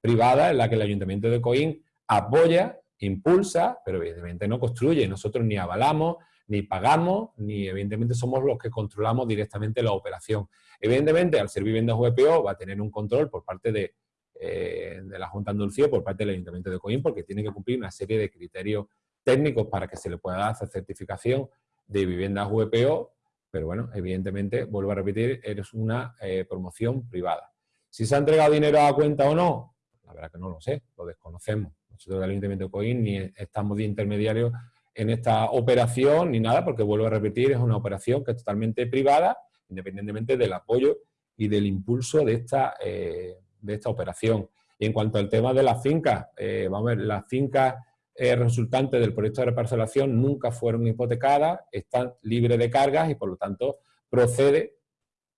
privada en la que el Ayuntamiento de Coín apoya, impulsa, pero evidentemente no construye. Nosotros ni avalamos, ni pagamos, ni evidentemente somos los que controlamos directamente la operación. Evidentemente, al ser viviendas VPO va a tener un control por parte de, eh, de la Junta de Andalucía, por parte del Ayuntamiento de Coín, porque tiene que cumplir una serie de criterios técnicos para que se le pueda dar esa certificación de viviendas VPO, pero bueno, evidentemente, vuelvo a repetir, es una eh, promoción privada. Si se ha entregado dinero a la cuenta o no, la verdad que no lo sé, lo desconocemos. Nosotros del Ayuntamiento de ni estamos de intermediarios en esta operación ni nada, porque vuelvo a repetir, es una operación que es totalmente privada, independientemente del apoyo y del impulso de esta, eh, de esta operación. Y en cuanto al tema de las fincas, eh, vamos a ver, las fincas eh, resultantes del proyecto de reparcelación nunca fueron hipotecadas, están libres de cargas y por lo tanto procede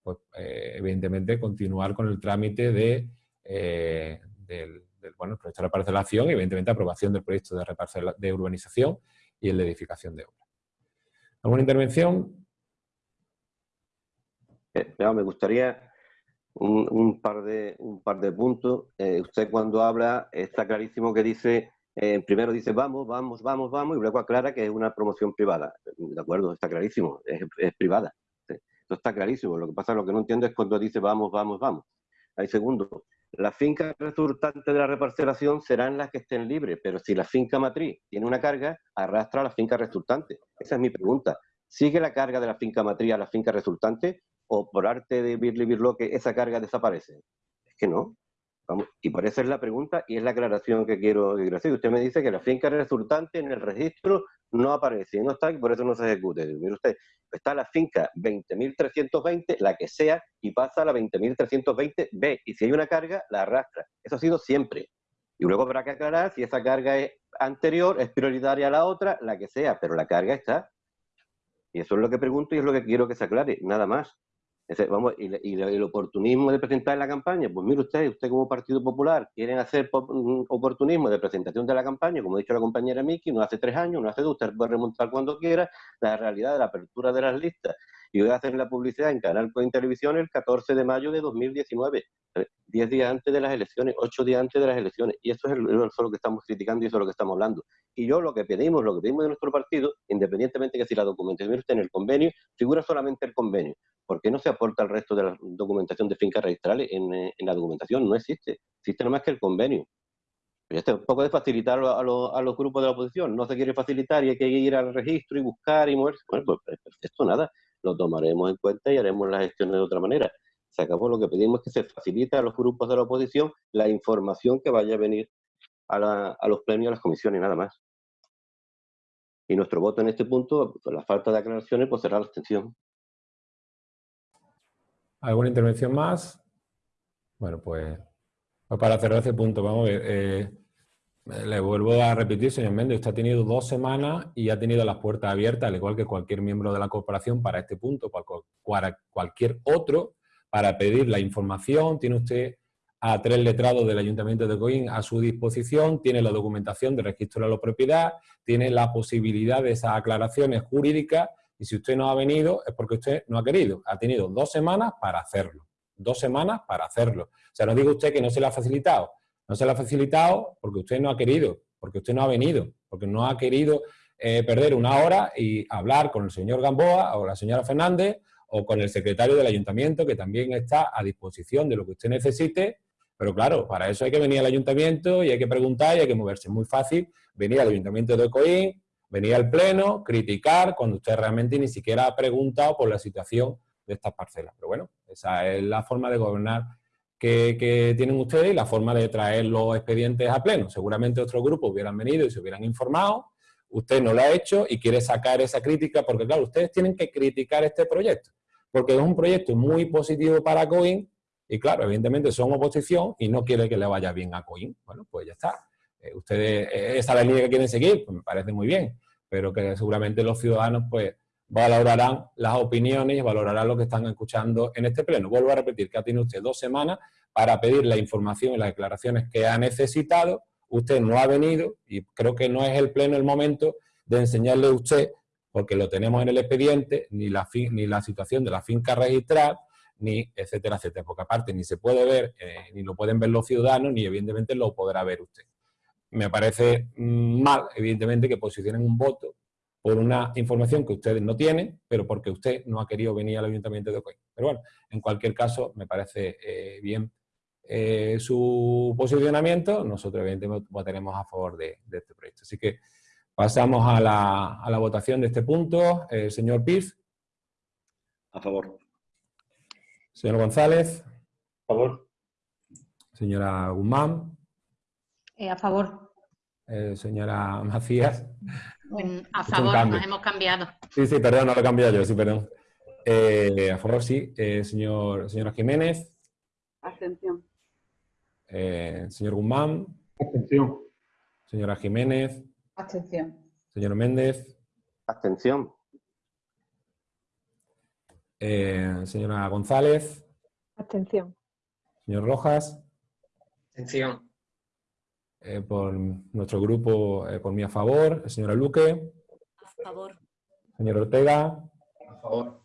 pues, evidentemente continuar con el trámite de, del, bueno, el proyecto de reparcelación y evidentemente aprobación del proyecto de, de urbanización y el de edificación de obra. ¿Alguna intervención? me gustaría un, par de, un par de puntos. usted cuando habla está clarísimo que dice eh, primero dice vamos, vamos, vamos, vamos, y luego aclara que es una promoción privada. De acuerdo, está clarísimo, es, privada. Esto está clarísimo. Lo que pasa, lo que no entiendo es cuando dice vamos, vamos, vamos. Hay segundo, las fincas resultantes de la reparcelación serán las que estén libres, pero si la finca matriz tiene una carga, arrastra a la finca resultante. Esa es mi pregunta. ¿Sigue la carga de la finca matriz a la finca resultante o por arte de Birli Birloque esa carga desaparece? Es que no y por eso es la pregunta y es la aclaración que quiero hacer. Usted me dice que la finca resultante en el registro no aparece, no está y por eso no se ejecute. Mire usted, está la finca 20.320, la que sea, y pasa a la 20.320B. Y si hay una carga, la arrastra. Eso ha sido siempre. Y luego habrá que aclarar si esa carga es anterior, es prioritaria a la otra, la que sea, pero la carga está. Y eso es lo que pregunto y es lo que quiero que se aclare, nada más vamos, y, el oportunismo de presentar la campaña, pues mire usted, usted como Partido Popular quieren hacer mm, oportunismo de presentación de la campaña, como ha dicho la compañera Miki, no hace tres años, no hace dos, usted puede remontar cuando quiera, la realidad de la apertura de las listas y voy a hacer la publicidad en Canal Coin Televisión el 14 de mayo de 2019, 10 días antes de las elecciones, 8 días antes de las elecciones. Y eso es, lo que estamos criticando y eso es lo que estamos hablando. Y yo lo que pedimos, lo que pedimos de nuestro partido, independientemente de que si la documentación está en el convenio, figura solamente el convenio. ¿Por qué no se aporta el resto de la documentación de fincas registrales en, eh, la documentación? No existe. Existe nomás que el convenio. Este un poco de facilitar a, los grupos de la oposición. No se quiere facilitar y hay que ir al registro y buscar y moverse. Bueno, pues perfecto, nada lo tomaremos en cuenta y haremos las gestiones de otra manera. Se acabó lo que pedimos es que se facilite a los grupos de la oposición la información que vaya a venir a, los premios, a las comisiones, nada más. Y nuestro voto en este punto, por la falta de aclaraciones, pues será la abstención. ¿Alguna intervención más? Bueno, pues, pues para cerrar ese punto, vamos a ver. Eh, le vuelvo a repetir, señor Méndez, usted ha tenido dos semanas y ha tenido las puertas abiertas, al igual que cualquier miembro de la corporación, para este punto, para cualquier otro, para pedir la información. Tiene usted a tres letrados del Ayuntamiento de Coín a su disposición, tiene la documentación de registro de la propiedad, tiene la posibilidad de esas aclaraciones jurídicas y si usted no ha venido es porque usted no ha querido. Ha tenido dos semanas para hacerlo. Dos semanas para hacerlo. O sea, no diga usted que no se le ha facilitado. No se le ha facilitado porque usted no ha querido, porque usted no ha venido, porque no ha querido eh, perder una hora y hablar con el señor Gamboa o la señora Fernández o con el secretario del ayuntamiento que también está a disposición de lo que usted necesite, pero claro, para eso hay que venir al ayuntamiento y hay que preguntar y hay que moverse. Es muy fácil venir al ayuntamiento de Coín, venir al pleno, criticar cuando usted realmente ni siquiera ha preguntado por la situación de estas parcelas. Pero bueno, esa es la forma de gobernar que, tienen ustedes y la forma de traer los expedientes a pleno. Seguramente otros grupos hubieran venido y se hubieran informado, usted no lo ha hecho y quiere sacar esa crítica, porque claro, ustedes tienen que criticar este proyecto, porque es un proyecto muy positivo para COIN y claro, evidentemente son oposición y no quiere que le vaya bien a COIN. Bueno, pues ya está. Eh, ustedes, eh, esa es la línea que quieren seguir, pues me parece muy bien, pero que seguramente los ciudadanos pues valorarán las opiniones y valorarán lo que están escuchando en este pleno. Vuelvo a repetir que tiene usted dos semanas para pedir la información y las declaraciones que ha necesitado. Usted no ha venido y creo que no es el pleno el momento de enseñarle a usted, porque lo tenemos en el expediente, ni la, ni la situación de la finca registral, ni etcétera, etcétera. Porque aparte ni se puede ver, eh, ni lo pueden ver los ciudadanos, ni evidentemente lo podrá ver usted. Me parece mm, mal, evidentemente, que posicionen un voto por una información que ustedes no tienen, pero porque usted no ha querido venir al Ayuntamiento de Ocoy. Pero bueno, en cualquier caso, me parece eh, bien eh, su posicionamiento. Nosotros, evidentemente, votaremos a favor de, este proyecto. Así que pasamos a la, votación de este punto. El eh, señor Piz. A favor. Señor González. A favor. Señora Guzmán. a favor. Señora Macías. A favor, nos hemos cambiado. Sí, sí, perdón, no lo he cambiado yo, sí, perdón. Eh, a favor, sí. Eh, señor, señora Jiménez. Abstención. Eh, señor Guzmán. Abstención. Señora Jiménez. Abstención. Señor Méndez. Abstención. Eh, señora González. Abstención. Señor Rojas. Abstención. Eh, por nuestro grupo, eh, por mí a favor. Señora Luque. A favor. Señor Ortega. A favor.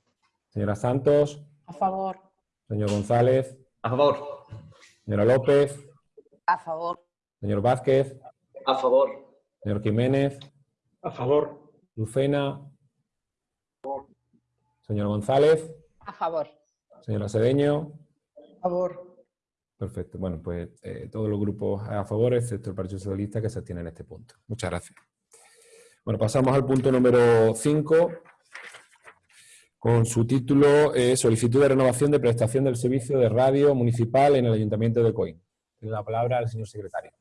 Señora Santos. A favor. Señor González. A favor. Señora López. A favor. Señor Vázquez. A favor. Señor Jiménez. A favor. Lucena. Señor González. A favor. Señora Cedeño. A favor. Perfecto. Bueno, pues eh, todos los grupos a favor, excepto el Partido Socialista, que se abstiene en este punto. Muchas gracias. Bueno, pasamos al punto número 5, con su título eh, Solicitud de renovación de prestación del servicio de radio municipal en el Ayuntamiento de Coín. Tiene la palabra al señor secretario.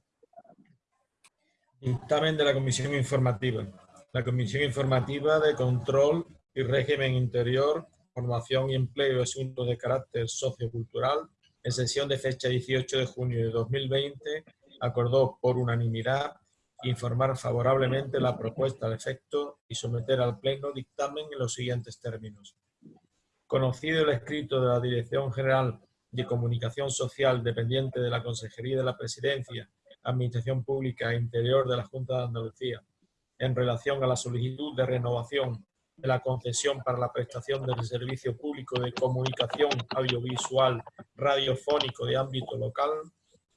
Dictamen de la Comisión Informativa. La Comisión Informativa de Control y Régimen Interior, Formación y Empleo y Asuntos de Carácter Sociocultural, en sesión de fecha 18 de junio de 2020, acordó por unanimidad informar favorablemente la propuesta de efecto y someter al Pleno dictamen en los siguientes términos. Conocido el escrito de la Dirección General de Comunicación Social dependiente de la Consejería de la Presidencia, Administración Pública e Interior de la Junta de Andalucía, en relación a la solicitud de renovación de la concesión para la prestación del servicio público de comunicación audiovisual radiofónico de ámbito local,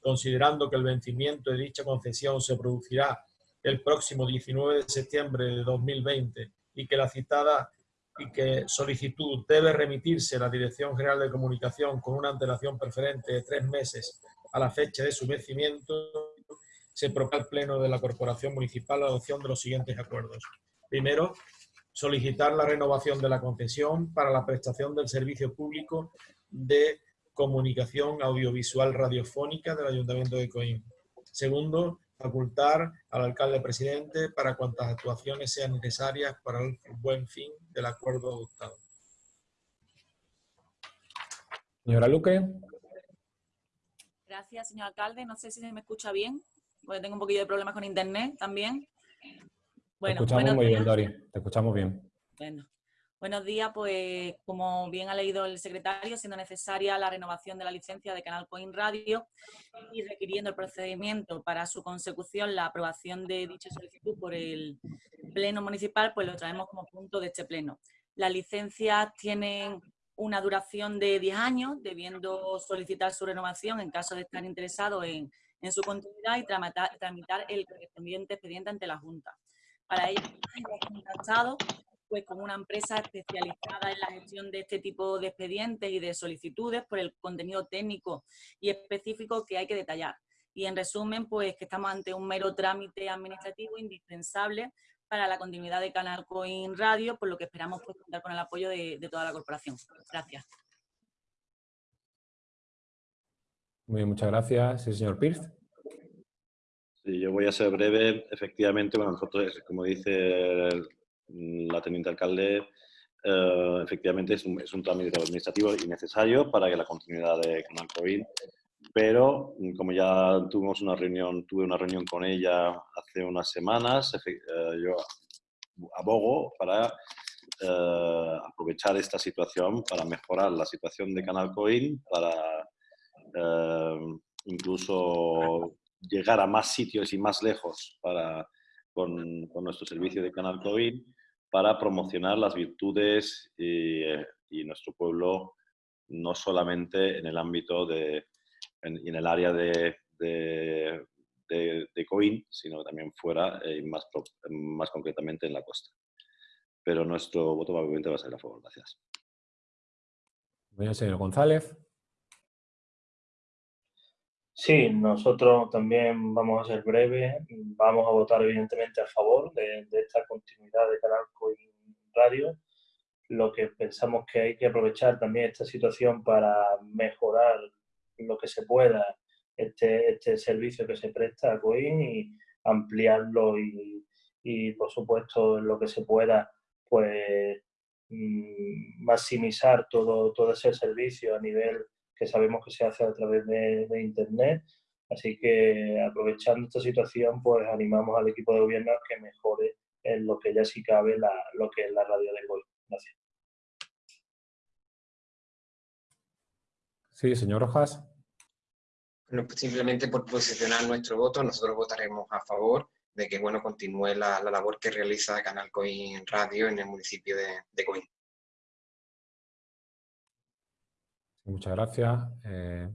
considerando que el vencimiento de dicha concesión se producirá el próximo 19 de septiembre de 2020 y que la citada y que solicitud debe remitirse a la Dirección General de Comunicación con una antelación preferente de tres meses a la fecha de su vencimiento, se propone al Pleno de la Corporación Municipal la adopción de los siguientes acuerdos. Primero, solicitar la renovación de la concesión para la prestación del servicio público de comunicación audiovisual radiofónica del Ayuntamiento de Coín. Segundo, facultar al alcalde presidente para cuantas actuaciones sean necesarias para el buen fin del acuerdo adoptado. Señora Luque. Gracias, señor alcalde. No sé si se me escucha bien, porque tengo un poquillo de problemas con internet también. Bueno, Te escuchamos muy bien, Dori. Te escuchamos bien. Bueno, Buenos días, pues como bien ha leído el secretario, siendo necesaria la renovación de la licencia de Canal Coin Radio y requiriendo el procedimiento para su consecución, la aprobación de dicha solicitud por el Pleno Municipal, pues lo traemos como punto de este Pleno. Las licencias tienen una duración de 10 años, debiendo solicitar su renovación en caso de estar interesado en, en su continuidad y tramitar, tramitar el correspondiente expediente ante la Junta. Para ello, contactado pues con una empresa especializada en la gestión de este tipo de expedientes y de solicitudes por el contenido técnico y específico que hay que detallar. Y en resumen, pues que estamos ante un mero trámite administrativo indispensable para la continuidad de Canal Coin Radio, por lo que esperamos pues, contar con el apoyo de, toda la corporación. Gracias. Muy muchas gracias. Señor Pierce. Yo voy a ser breve. Efectivamente, bueno, nosotros, como dice la teniente alcalde, eh, efectivamente es un, es un, trámite administrativo innecesario para que la continuidad de Canal COVID, pero como ya tuvimos una reunión, tuve una reunión con ella hace unas semanas, eh, yo abogo para eh, aprovechar esta situación para mejorar la situación de Canal Coin, para eh, incluso llegar a más sitios y más lejos para, con, con nuestro servicio de Canal Coin para promocionar las virtudes y, eh, y, nuestro pueblo, no solamente en el ámbito de, en, en el área de, de, de, Coín, sino también fuera y más, más concretamente en la costa. Pero nuestro voto obviamente va a ser a favor. Gracias. Bien, señor González. Sí, nosotros también vamos a ser breves, vamos a votar evidentemente a favor de, esta continuidad de Canal Coin Radio. Lo que pensamos que hay que aprovechar también esta situación para mejorar lo que se pueda este, este servicio que se presta a Coin y ampliarlo y, y por supuesto lo que se pueda pues mmm, maximizar todo, todo ese servicio a nivel que sabemos que se hace a través de, de, Internet. Así que aprovechando esta situación, pues animamos al equipo de gobierno a que mejore en lo que ya sí cabe la, lo que es la radio de hoy. Gracias. Sí, señor Rojas. Bueno, pues simplemente por posicionar nuestro voto, nosotros votaremos a favor de que bueno, continúe la, labor que realiza Canal Coin Radio en el municipio de, de Coin. Muchas gracias. Eh,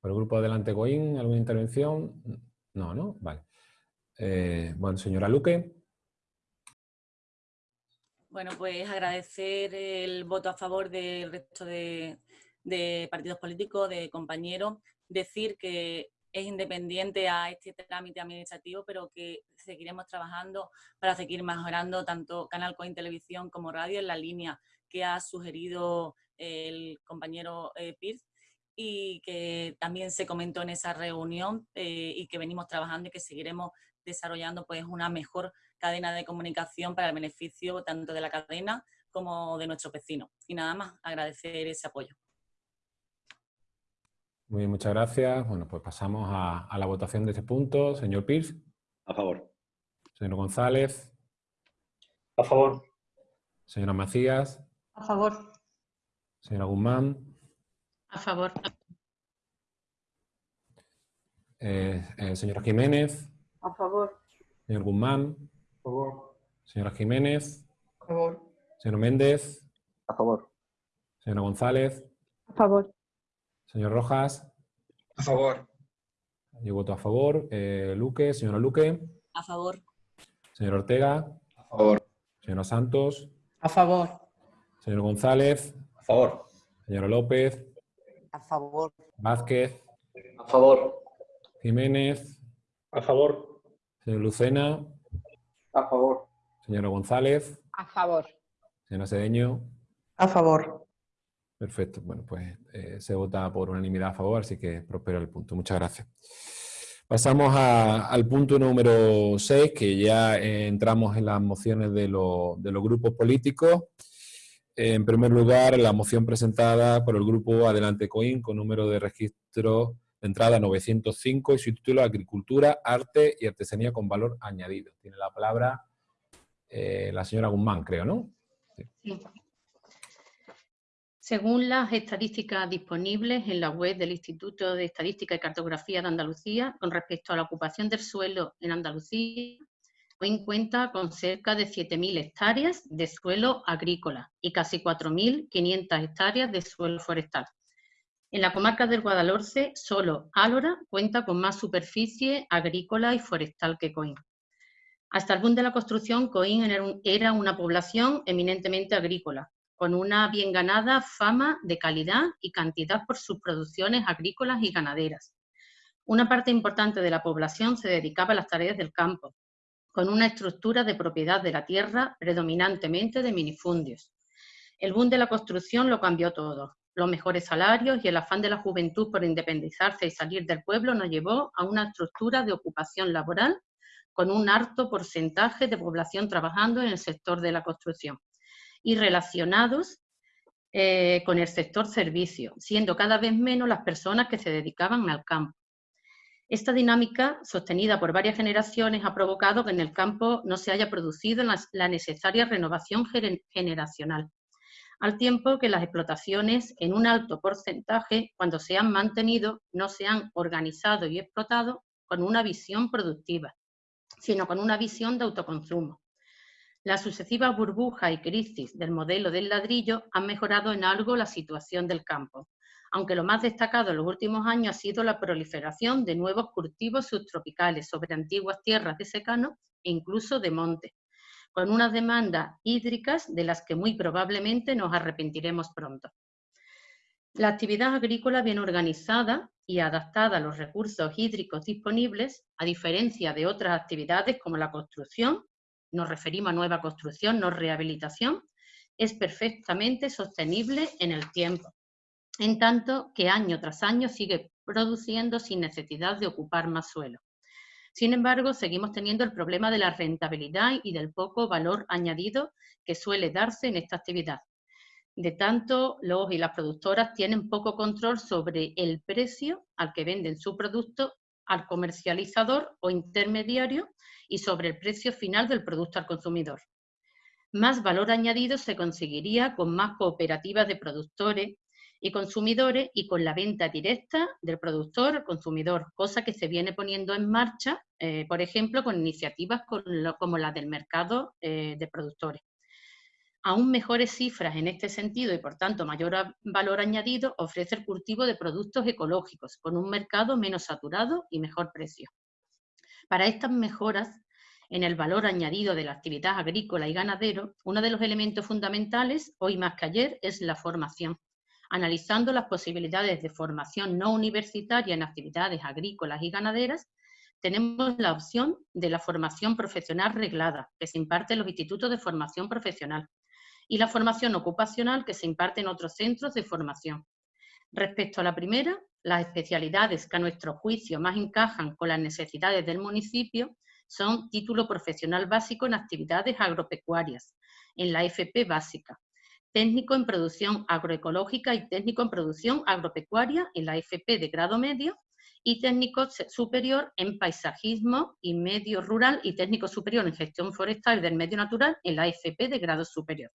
por el grupo Adelante Coin, ¿alguna intervención? No, ¿no? Vale. Eh, bueno, señora Luque. Bueno, pues agradecer el voto a favor del resto de, partidos políticos, de compañeros, decir que es independiente a este trámite administrativo, pero que seguiremos trabajando para seguir mejorando tanto Canal Coin Televisión como Radio en la línea que ha sugerido el compañero eh, Pierce y que también se comentó en esa reunión eh, y que venimos trabajando y que seguiremos desarrollando pues una mejor cadena de comunicación para el beneficio tanto de la cadena como de nuestros vecinos. Y nada más, agradecer ese apoyo. Muy bien, muchas gracias. Bueno, pues pasamos a, la votación de este punto. Señor Pierce. A favor. Señor González. A favor. Señora Macías. A favor. Señora Guzmán. A favor. Eh, eh, señora Jiménez. A favor. Señor Guzmán. A favor. Señora Jiménez. A favor. Señor Méndez. A favor. Señora González. A favor. Señor Rojas. A favor. Yo voto a favor. Eh, Luque. Señora Luque. A favor. Señor Ortega. A favor. Señora Santos. A favor. Señor González. A favor. Señora López. A favor. Vázquez. A favor. Jiménez. A favor. Señor Lucena. A favor. Señora González. A favor. Señora Cedeño. A favor. Perfecto. Bueno, pues eh, se vota por unanimidad a favor, así que prospera el punto. Muchas gracias. Pasamos al punto número 6, que ya eh, entramos en las mociones de, de los grupos políticos. En primer lugar, la moción presentada por el grupo Adelante Coin con número de registro de entrada 905 y su título Agricultura, Arte y Artesanía con Valor Añadido. Tiene la palabra eh, la señora Guzmán, creo, ¿no? Sí. Según las estadísticas disponibles en la web del Instituto de Estadística y Cartografía de Andalucía, con respecto a la ocupación del suelo en Andalucía, hoy cuenta con cerca de 7.000 hectáreas de suelo agrícola y casi 4.500 hectáreas de suelo forestal. En la comarca del Guadalhorce, solo Álora cuenta con más superficie agrícola y forestal que Coín. Hasta el boom de la construcción, Coín era una población eminentemente agrícola, con una bien ganada fama de calidad y cantidad por sus producciones agrícolas y ganaderas. Una parte importante de la población se dedicaba a las tareas del campo, con una estructura de propiedad de la tierra predominantemente de minifundios. El boom de la construcción lo cambió todo los mejores salarios y el afán de la juventud por independizarse y salir del pueblo nos llevó a una estructura de ocupación laboral con un alto porcentaje de población trabajando en el sector de la construcción y relacionados eh, con el sector servicio, siendo cada vez menos las personas que se dedicaban al campo. Esta dinámica, sostenida por varias generaciones, ha provocado que en el campo no se haya producido la necesaria renovación generacional al tiempo que las explotaciones en un alto porcentaje, cuando se han mantenido, no se han organizado y explotado con una visión productiva, sino con una visión de autoconsumo. Las sucesivas burbujas y crisis del modelo del ladrillo han mejorado en algo la situación del campo, aunque lo más destacado en los últimos años ha sido la proliferación de nuevos cultivos subtropicales sobre antiguas tierras de secano e incluso de monte, con unas demandas hídricas de las que muy probablemente nos arrepentiremos pronto. La actividad agrícola bien organizada y adaptada a los recursos hídricos disponibles, a diferencia de otras actividades como la construcción, nos referimos a nueva construcción, no rehabilitación, es perfectamente sostenible en el tiempo, en tanto que año tras año sigue produciendo sin necesidad de ocupar más suelo. Sin embargo, seguimos teniendo el problema de la rentabilidad y del poco valor añadido que suele darse en esta actividad. De tanto, los y las productoras tienen poco control sobre el precio al que venden su producto al comercializador o intermediario y sobre el precio final del producto al consumidor. Más valor añadido se conseguiría con más cooperativas de productores y consumidores y con la venta directa del productor al consumidor, cosa que se viene poniendo en marcha, eh, por ejemplo, con iniciativas como la del mercado eh, de productores. Aún mejores cifras en este sentido y, por tanto, mayor valor añadido ofrece el cultivo de productos ecológicos con un mercado menos saturado y mejor precio. Para estas mejoras en el valor añadido de la actividad agrícola y ganadero, uno de los elementos fundamentales, hoy más que ayer, es la formación analizando las posibilidades de formación no universitaria en actividades agrícolas y ganaderas, tenemos la opción de la formación profesional reglada, que se imparte en los institutos de formación profesional, y la formación ocupacional, que se imparte en otros centros de formación. Respecto a la primera, las especialidades que a nuestro juicio más encajan con las necesidades del municipio son título profesional básico en actividades agropecuarias, en la FP básica, técnico en producción agroecológica y técnico en producción agropecuaria en la FP de grado medio y técnico superior en paisajismo y medio rural y técnico superior en gestión forestal del medio natural en la FP de grado superior.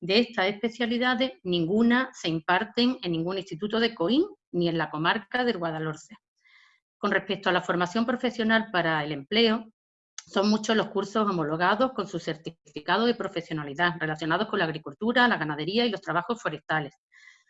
De estas especialidades, ninguna se imparten en ningún instituto de COIN ni en la comarca del Guadalhorce. Con respecto a la formación profesional para el empleo, son muchos los cursos homologados con su certificado de profesionalidad relacionados con la agricultura, la ganadería y los trabajos forestales.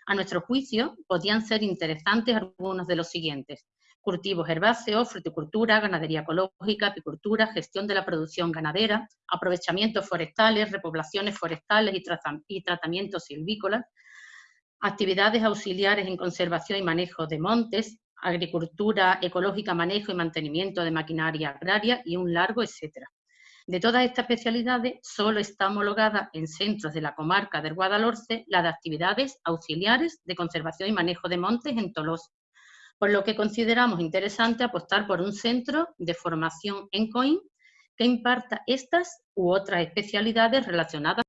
A nuestro juicio, podían ser interesantes algunos de los siguientes. Cultivos herbáceos, fruticultura, ganadería ecológica, apicultura, gestión de la producción ganadera, aprovechamientos forestales, repoblaciones forestales y, y tratamientos silvícolas, actividades auxiliares en conservación y manejo de montes, agricultura ecológica, manejo y mantenimiento de maquinaria agraria y un largo etcétera. De todas estas especialidades, solo está homologada en centros de la comarca del Guadalhorce la de actividades auxiliares de conservación y manejo de montes en Tolosa, por lo que consideramos interesante apostar por un centro de formación en COIN que imparta estas u otras especialidades relacionadas